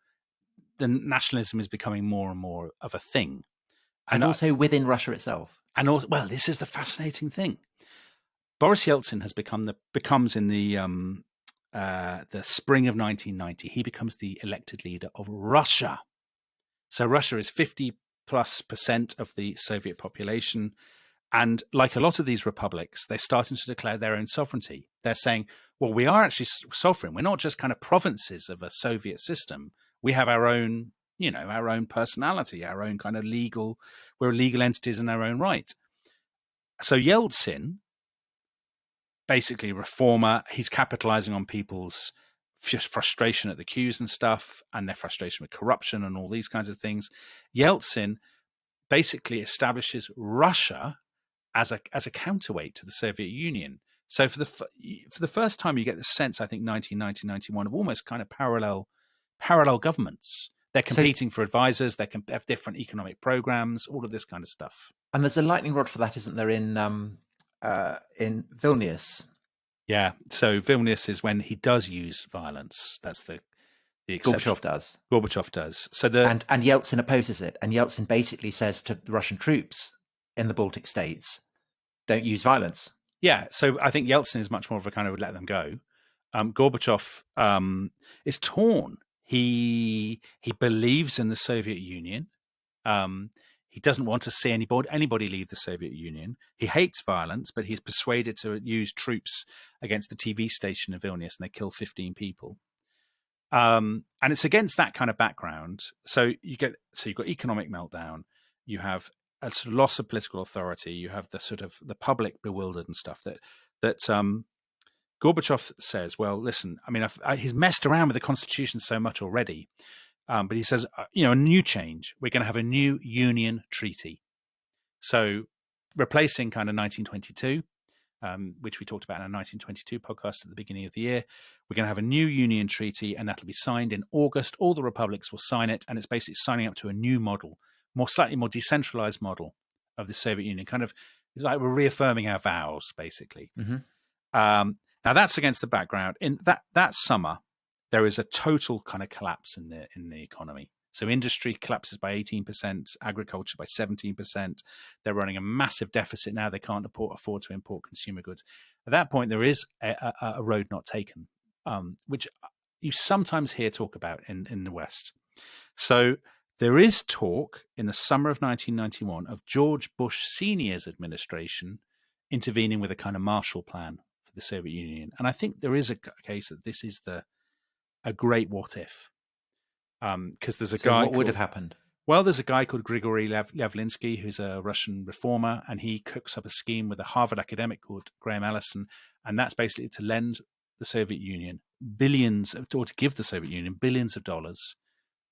the nationalism is becoming more and more of a thing. And, and also I, within Russia itself. And also, well, this is the fascinating thing. Boris Yeltsin has become the becomes in the um, uh, the spring of 1990. He becomes the elected leader of Russia. So Russia is 50 plus percent of the Soviet population. And like a lot of these republics, they're starting to declare their own sovereignty. They're saying, well, we are actually sovereign. We're not just kind of provinces of a Soviet system. We have our own, you know, our own personality, our own kind of legal, we're legal entities in our own right. So Yeltsin basically reformer. He's capitalizing on people's frustration at the queues and stuff, and their frustration with corruption and all these kinds of things. Yeltsin basically establishes Russia as a as a counterweight to the Soviet Union. So for the for the first time, you get the sense, I think, 1990, 91 of almost kind of parallel parallel governments. They're competing so, for advisors. They can have different economic programs, all of this kind of stuff. And there's a lightning rod for that, isn't there? In um, uh, in Vilnius. Yeah, so Vilnius is when he does use violence. That's the the exception. Gorbachev does. Gorbachev does. So the and and Yeltsin opposes it, and Yeltsin basically says to the Russian troops in the Baltic states, "Don't use violence." Yeah, so I think Yeltsin is much more of a kind of let them go. Um, Gorbachev um, is torn. He he believes in the Soviet Union. Um, he doesn't want to see anybody anybody leave the Soviet Union. He hates violence, but he's persuaded to use troops against the TV station in Vilnius, and they kill 15 people. Um, and it's against that kind of background. So you get so you've got economic meltdown. You have a sort of loss of political authority. You have the sort of the public bewildered and stuff that that um, Gorbachev says. Well, listen, I mean, I've, I, he's messed around with the constitution so much already um, but he says, uh, you know, a new change. We're going to have a new union treaty. So replacing kind of 1922, um, which we talked about in our 1922 podcast at the beginning of the year, we're going to have a new union treaty and that'll be signed in August. All the republics will sign it. And it's basically signing up to a new model, more slightly more decentralized model of the Soviet Union. Kind of it's like we're reaffirming our vows, basically. Mm-hmm. Um, now that's against the background. In that that summer, there is a total kind of collapse in the in the economy. So industry collapses by 18%, agriculture by 17%. They're running a massive deficit now. They can't afford to import consumer goods. At that point, there is a, a, a road not taken, um, which you sometimes hear talk about in, in the West. So there is talk in the summer of 1991 of George Bush Sr.'s administration intervening with a kind of Marshall Plan for the Soviet Union. And I think there is a case that this is the a great what if. Because um, there's a so guy. What would have happened? Well, there's a guy called Grigory Lev- who's a Russian reformer, and he cooks up a scheme with a Harvard academic called Graham Allison, and that's basically to lend the Soviet Union billions, or to give the Soviet Union billions of dollars,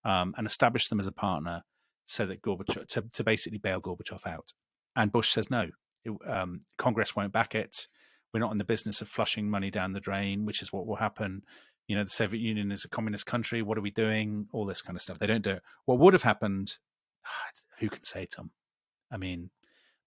um, and establish them as a partner, so that Gorbachev to, to basically bail Gorbachev out. And Bush says no, it, um, Congress won't back it. We're not in the business of flushing money down the drain, which is what will happen you know, the Soviet Union is a communist country. What are we doing? All this kind of stuff. They don't do it. What would have happened? Who can say, Tom? I mean,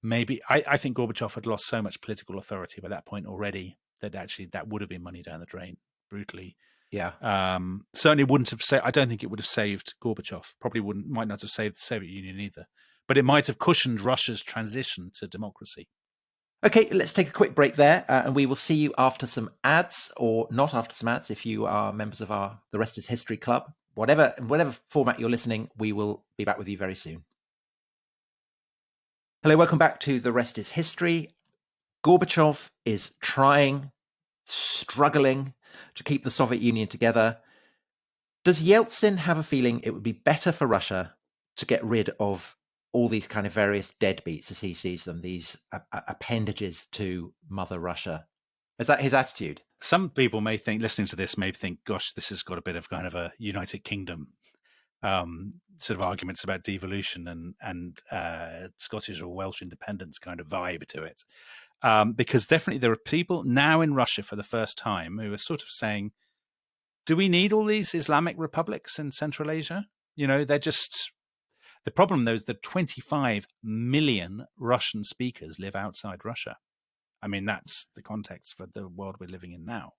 maybe I, I think Gorbachev had lost so much political authority by that point already that actually that would have been money down the drain brutally. Yeah. Um, certainly wouldn't have saved. I don't think it would have saved Gorbachev. Probably wouldn't. Might not have saved the Soviet Union either. But it might have cushioned Russia's transition to democracy. Okay, let's take a quick break there, uh, and we will see you after some ads, or not after some ads, if you are members of our The Rest Is History Club. Whatever, whatever format you're listening, we will be back with you very soon. Hello, welcome back to The Rest Is History. Gorbachev is trying, struggling to keep the Soviet Union together. Does Yeltsin have a feeling it would be better for Russia to get rid of all these kind of various deadbeats as he sees them, these appendages to Mother Russia. Is that his attitude? Some people may think, listening to this, may think, gosh, this has got a bit of kind of a United Kingdom um, sort of arguments about devolution and and uh, Scottish or Welsh independence kind of vibe to it. Um, because definitely there are people now in Russia for the first time who are sort of saying, do we need all these Islamic republics in Central Asia? You know, they're just the problem, though, is that 25 million Russian speakers live outside Russia. I mean, that's the context for the world we're living in now.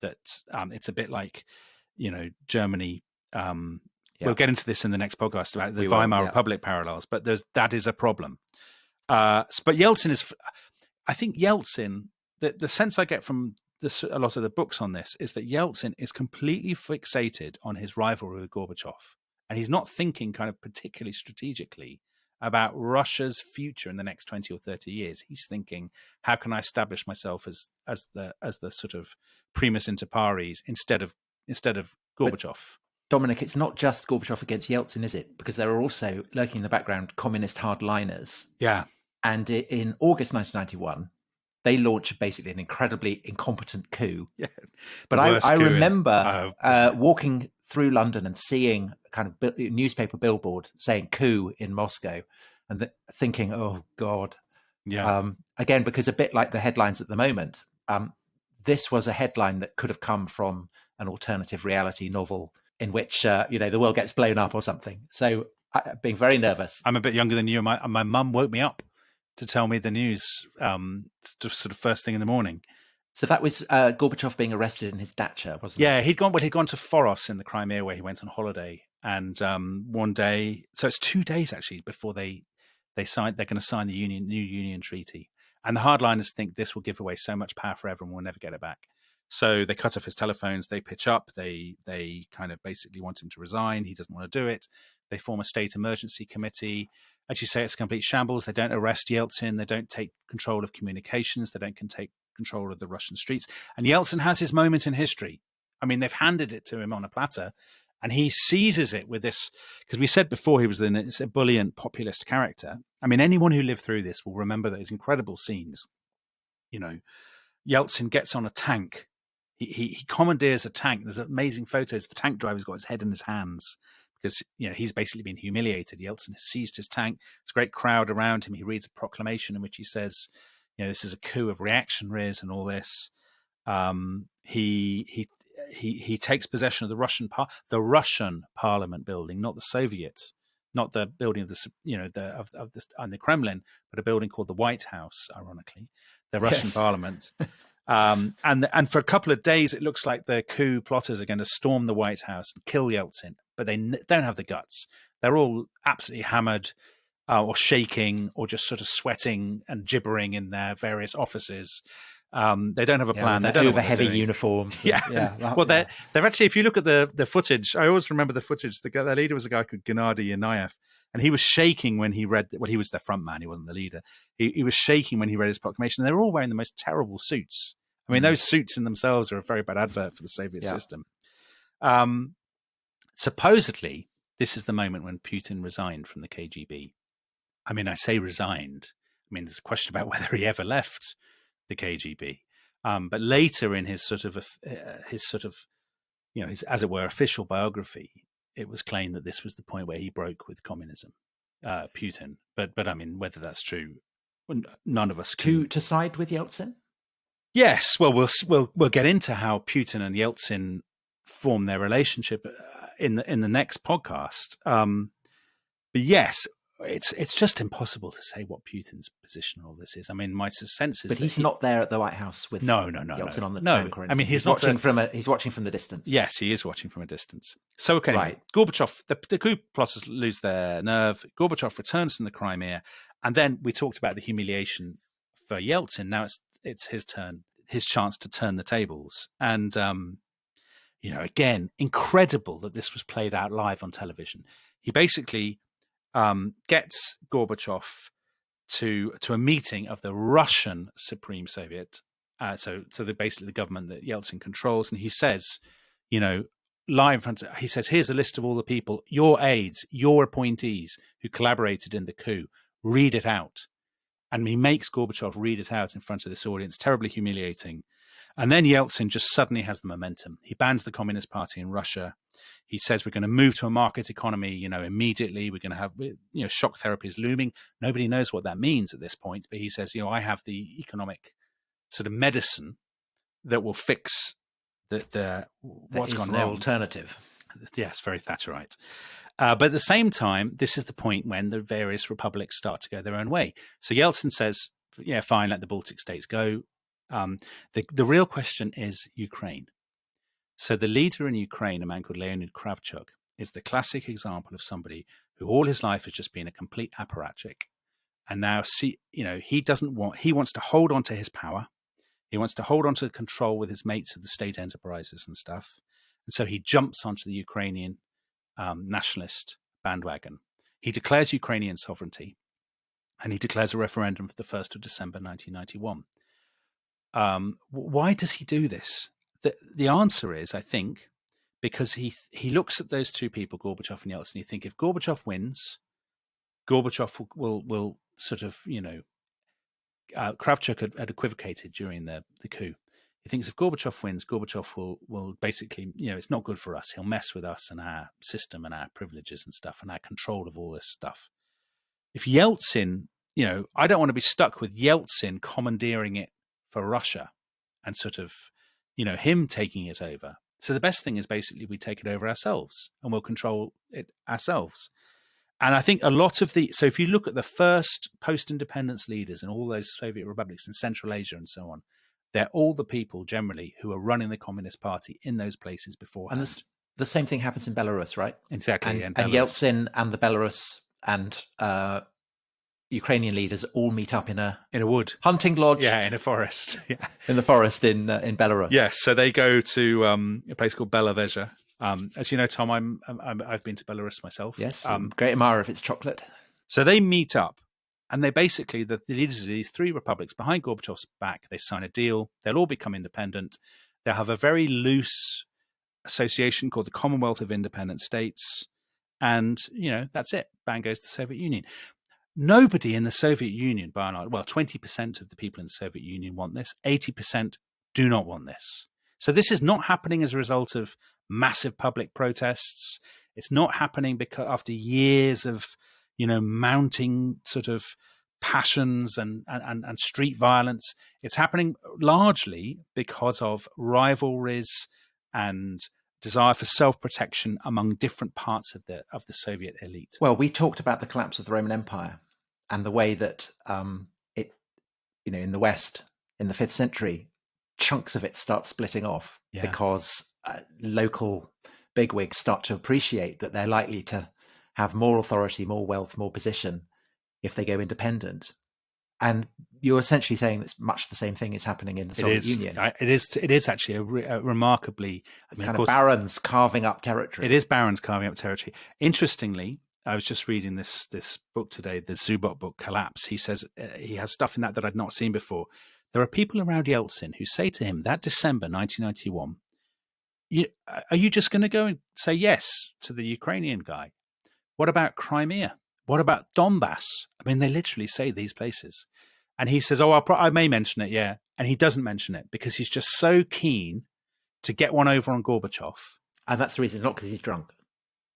That um, it's a bit like, you know, Germany. Um, yeah. We'll get into this in the next podcast about the we Weimar will, yeah. Republic parallels, but there's that is a problem. Uh, but Yeltsin is, I think Yeltsin. The the sense I get from this, a lot of the books on this is that Yeltsin is completely fixated on his rivalry with Gorbachev and he's not thinking kind of particularly strategically about Russia's future in the next 20 or 30 years. He's thinking, how can I establish myself as as the as the sort of primus inter pares instead of instead of Gorbachev. But Dominic, it's not just Gorbachev against Yeltsin, is it? Because there are also lurking in the background communist hardliners. Yeah. And in August 1991, they launch basically an incredibly incompetent coup. Yeah, but I, I remember in, uh, uh, walking through London and seeing kind of newspaper billboard saying coup in Moscow and th- thinking, oh God. Yeah. Um, again, because a bit like the headlines at the moment, um, this was a headline that could have come from an alternative reality novel in which, uh, you know, the world gets blown up or something. So I, being very nervous. I'm a bit younger than you. My, my mum woke me up to tell me the news um, sort of first thing in the morning. So that was uh, Gorbachev being arrested in his dacha, wasn't yeah, it? Yeah, he'd gone. Well, he'd gone to Foros in the Crimea where he went on holiday, and um, one day, so it's two days actually before they they sign. They're going to sign the union new union treaty, and the hardliners think this will give away so much power forever, and we'll never get it back. So they cut off his telephones. They pitch up. They they kind of basically want him to resign. He doesn't want to do it. They form a state emergency committee as you say, it's a complete shambles. They don't arrest Yeltsin. They don't take control of communications. They don't can take control of the Russian streets. And Yeltsin has his moment in history. I mean, they've handed it to him on a platter, and he seizes it with this. Because we said before he was an ebullient populist character. I mean, anyone who lived through this will remember those incredible scenes. You know, Yeltsin gets on a tank. He, he, he commandeers a tank. There's amazing photos. The tank driver's got his head in his hands because you know he's basically been humiliated. Yeltsin has seized his tank. There's a great crowd around him. He reads a proclamation in which he says, "You know, this is a coup of reactionaries and all this." Um, he he he he takes possession of the Russian par- the Russian Parliament building, not the Soviet, not the building of the you know the of, of the and the Kremlin, but a building called the White House. Ironically, the Russian yes. Parliament. Um, and and for a couple of days, it looks like the coup plotters are going to storm the White House and kill Yeltsin, but they don't have the guts. They're all absolutely hammered, uh, or shaking, or just sort of sweating and gibbering in their various offices. Um, they don't have a yeah, plan. They don't over heavy uniforms. yeah, yeah. well, they're they're actually. If you look at the the footage, I always remember the footage. The, the leader was a guy called Gennady Yanayev, and he was shaking when he read. Well, he was the front man. He wasn't the leader. He, he was shaking when he read his proclamation. They're all wearing the most terrible suits. I mean, mm. those suits in themselves are a very bad advert for the Soviet yeah. system. Um, supposedly, this is the moment when Putin resigned from the KGB. I mean, I say resigned. I mean, there's a question about whether he ever left the KGB. Um, but later in his sort of uh, his sort of you know his as it were official biography, it was claimed that this was the point where he broke with communism, uh, Putin. But but I mean, whether that's true, none of us can... to to side with Yeltsin. Yes, well, we'll we'll we'll get into how Putin and Yeltsin form their relationship uh, in the in the next podcast. Um, but yes, it's it's just impossible to say what Putin's position on all this is. I mean, my sense is, but he's he, not there at the White House with no, no, no, Yeltsin no, on the no. tank. I mean, he's, he's watching a, from a he's watching from the distance. Yes, he is watching from a distance. So okay, right. Gorbachev, the, the coup plotters lose their nerve. Gorbachev returns from the Crimea, and then we talked about the humiliation for Yeltsin. Now it's it's his turn, his chance to turn the tables. And um, you know, again, incredible that this was played out live on television. He basically um, gets Gorbachev to to a meeting of the Russian Supreme Soviet, uh, so so the basically the government that Yeltsin controls, and he says, you know, live in front of, he says, here's a list of all the people, your aides, your appointees who collaborated in the coup. Read it out. And he makes Gorbachev read it out in front of this audience, terribly humiliating. And then Yeltsin just suddenly has the momentum. He bans the Communist Party in Russia. He says we're going to move to a market economy, you know, immediately. We're going to have, you know, shock therapy is looming. Nobody knows what that means at this point, but he says, you know, I have the economic sort of medicine that will fix the, the what's gone wrong. Alternative. Yes, very Thatcherite. Uh, but at the same time, this is the point when the various republics start to go their own way. So Yeltsin says, "Yeah, fine, let the Baltic states go." Um, the the real question is Ukraine. So the leader in Ukraine, a man called Leonid Kravchuk, is the classic example of somebody who all his life has just been a complete apparatchik, and now see, you know, he doesn't want he wants to hold on to his power. He wants to hold on to the control with his mates of the state enterprises and stuff. And so he jumps onto the Ukrainian um, nationalist bandwagon. He declares Ukrainian sovereignty and he declares a referendum for the 1st of December 1991. Um, why does he do this? The, the answer is, I think, because he he looks at those two people, Gorbachev and Yeltsin. He think if Gorbachev wins, Gorbachev will, will, will sort of you know, uh, Kravchuk had, had, equivocated during the the coup. He thinks if Gorbachev wins, Gorbachev will will basically, you know, it's not good for us. He'll mess with us and our system and our privileges and stuff and our control of all this stuff. If Yeltsin, you know, I don't want to be stuck with Yeltsin commandeering it for Russia and sort of, you know, him taking it over. So the best thing is basically we take it over ourselves and we'll control it ourselves. And I think a lot of the so if you look at the first post-independence leaders in all those Soviet republics in Central Asia and so on, they're all the people generally who are running the Communist Party in those places before. And this, the same thing happens in Belarus, right? Exactly. And, and Yeltsin and the Belarus and uh, Ukrainian leaders all meet up in a in a wood hunting lodge. Yeah, in a forest. Yeah, in the forest in uh, in Belarus. Yes, so they go to um, a place called Belovezha. Um, as you know, Tom, I'm, i have been to Belarus myself. Yes, um, great admirer of its chocolate. So they meet up and they basically, the, the leaders of these three republics behind Gorbachev's back, they sign a deal. They'll all become independent. They'll have a very loose association called the Commonwealth of Independent States. And, you know, that's it. Bang goes the Soviet Union. Nobody in the Soviet Union, by and large, well, 20% of the people in the Soviet Union want this, 80% do not want this. So this is not happening as a result of massive public protests. It's not happening because after years of you know, mounting sort of passions and, and, and street violence. It's happening largely because of rivalries and desire for self-protection among different parts of the of the Soviet elite. Well, we talked about the collapse of the Roman Empire and the way that um, it, you know, in the West in the fifth century, chunks of it start splitting off yeah. because uh, local bigwigs start to appreciate that they're likely to have more authority, more wealth, more position if they go independent. And you're essentially saying it's much the same thing is happening in the Soviet Union. It is. It is actually a, re, a remarkably. It's I mean, kind of, course, barons carving up territory. It is barons carving up territory. Interestingly, I was just reading this this book today, the Zubok book, Collapse. He says uh, he has stuff in that that I'd not seen before. There are people around Yeltsin who say to him that December 1991, you, "Are you just going to go and say yes to the Ukrainian guy?" What about Crimea? What about Donbass? I mean, they literally say these places. And he says, Oh, i may mention it, yeah. And he doesn't mention it because he's just so keen to get one over on Gorbachev. And that's the reason, not because he's drunk.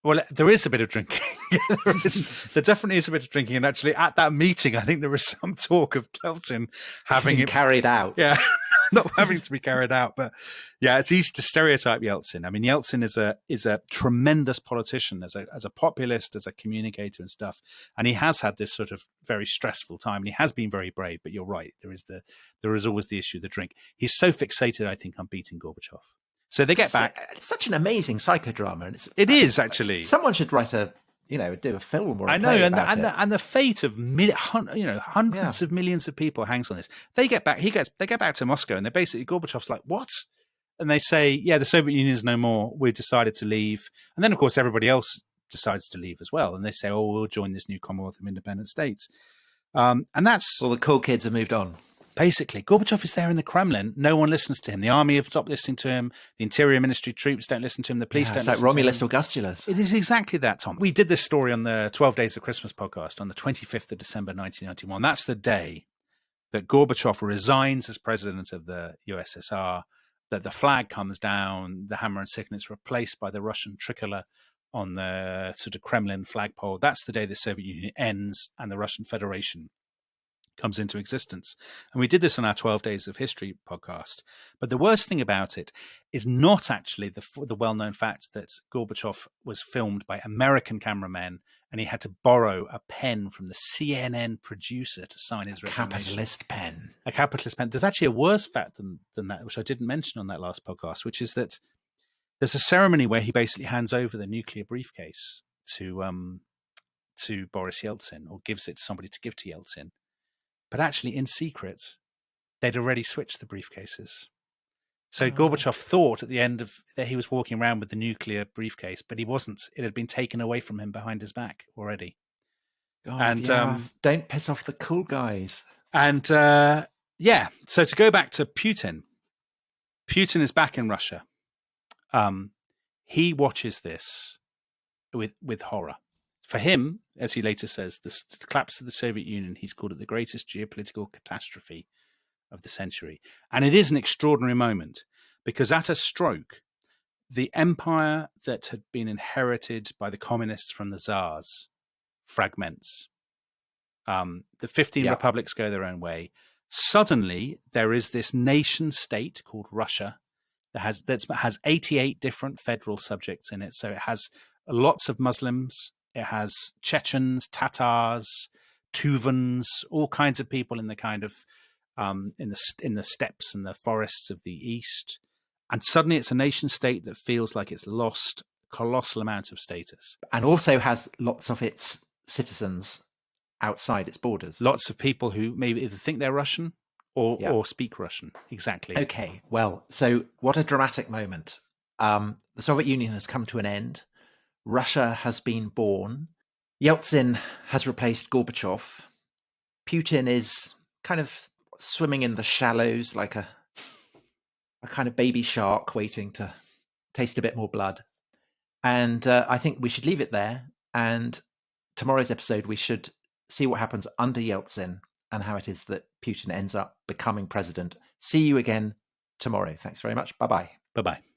Well, uh, there is a bit of drinking. there, is, there definitely is a bit of drinking. And actually, at that meeting, I think there was some talk of Yeltsin having it carried out. Yeah. not having to be carried out. But yeah, it's easy to stereotype Yeltsin. I mean, Yeltsin is a is a tremendous politician as a as a populist, as a communicator and stuff. And he has had this sort of very stressful time. And he has been very brave. But you're right, there is the there is always the issue, the drink. He's so fixated, I think, on beating Gorbachev. So they get back. It's such an amazing psychodrama, and it's it is actually. Someone should write a you know, do a film or a I know, play and the, and the, and the fate of mil- hun- you know hundreds of millions of people hangs on this. They get back. He gets. They get back to Moscow, and they're basically Gorbachev's like, "What?" And they say, "Yeah, the Soviet Union is no more. We've decided to leave." And then, of course, everybody else decides to leave as well, and they say, "Oh, we'll join this new Commonwealth of Independent States." Um, and that's All the cool kids have moved on. Basically Gorbachev is there in the Kremlin. No one listens to him. The army have stopped listening to him. The Interior Ministry troops don't listen to him. The police Yeah, don't. it's like Romulus. Augustulus. It is exactly that, Tom. We did this story on the 12 Days of Christmas podcast on the 25th of December 1991. That's the day that Gorbachev resigns as president of the USSR, that the flag comes down, the hammer and sickle is replaced by the Russian tricolour on the sort of Kremlin flagpole. That's the day the Soviet Union ends and the Russian Federation comes into existence. And we did this on our 12 Days of History podcast. But the worst thing about it is not actually the, the well known fact that Gorbachev was filmed by American cameramen and he had to borrow a pen from the CNN producer to sign his resignation. Capitalist pen. A capitalist pen. There's actually a worse fact than, than that, which I didn't mention on that last podcast, which is that there's a ceremony where he basically hands over the nuclear briefcase to um, to Boris Yeltsin or gives it to somebody to give to Yeltsin. But actually, in secret, they'd already switched the briefcases. So Oh. Gorbachev thought at the end of that he was walking around with the nuclear briefcase, but he wasn't. It had been taken away from him behind his back already. God, And, yeah, um, don't piss off the cool guys. And uh, yeah, so to go back to Putin, Putin is back in Russia. Um, he watches this with with horror. For him, as he later says, the, collapse of the Soviet Union, he's called it the greatest geopolitical catastrophe of the century. And it is an extraordinary moment because at a stroke, the empire that had been inherited by the communists from the czars fragments. Um, the 15 Yeah. republics go their own way. Suddenly, there is this nation state called Russia that has that has 88 different federal subjects in it. So it has lots of Muslims. It has Chechens, Tatars, Tuvans, all kinds of people in the kind of um, in the in the steppes and the forests of the east. And suddenly, it's a nation state that feels like it's lost a colossal amount of status. And also has lots of its citizens outside its borders. Lots of people who maybe either think they're Russian or Yeah. or speak Russian. Exactly. Okay, well, so what a dramatic moment. Um, the Soviet Union has come to an end. Russia has been born. Yeltsin has replaced Gorbachev. Putin is kind of swimming in the shallows like a a kind of baby shark waiting to taste a bit more blood. And uh, I think we should leave it there. And tomorrow's episode, we should see what happens under Yeltsin and how it is that Putin ends up becoming president. See you again tomorrow. Thanks very much. Bye bye. Bye bye.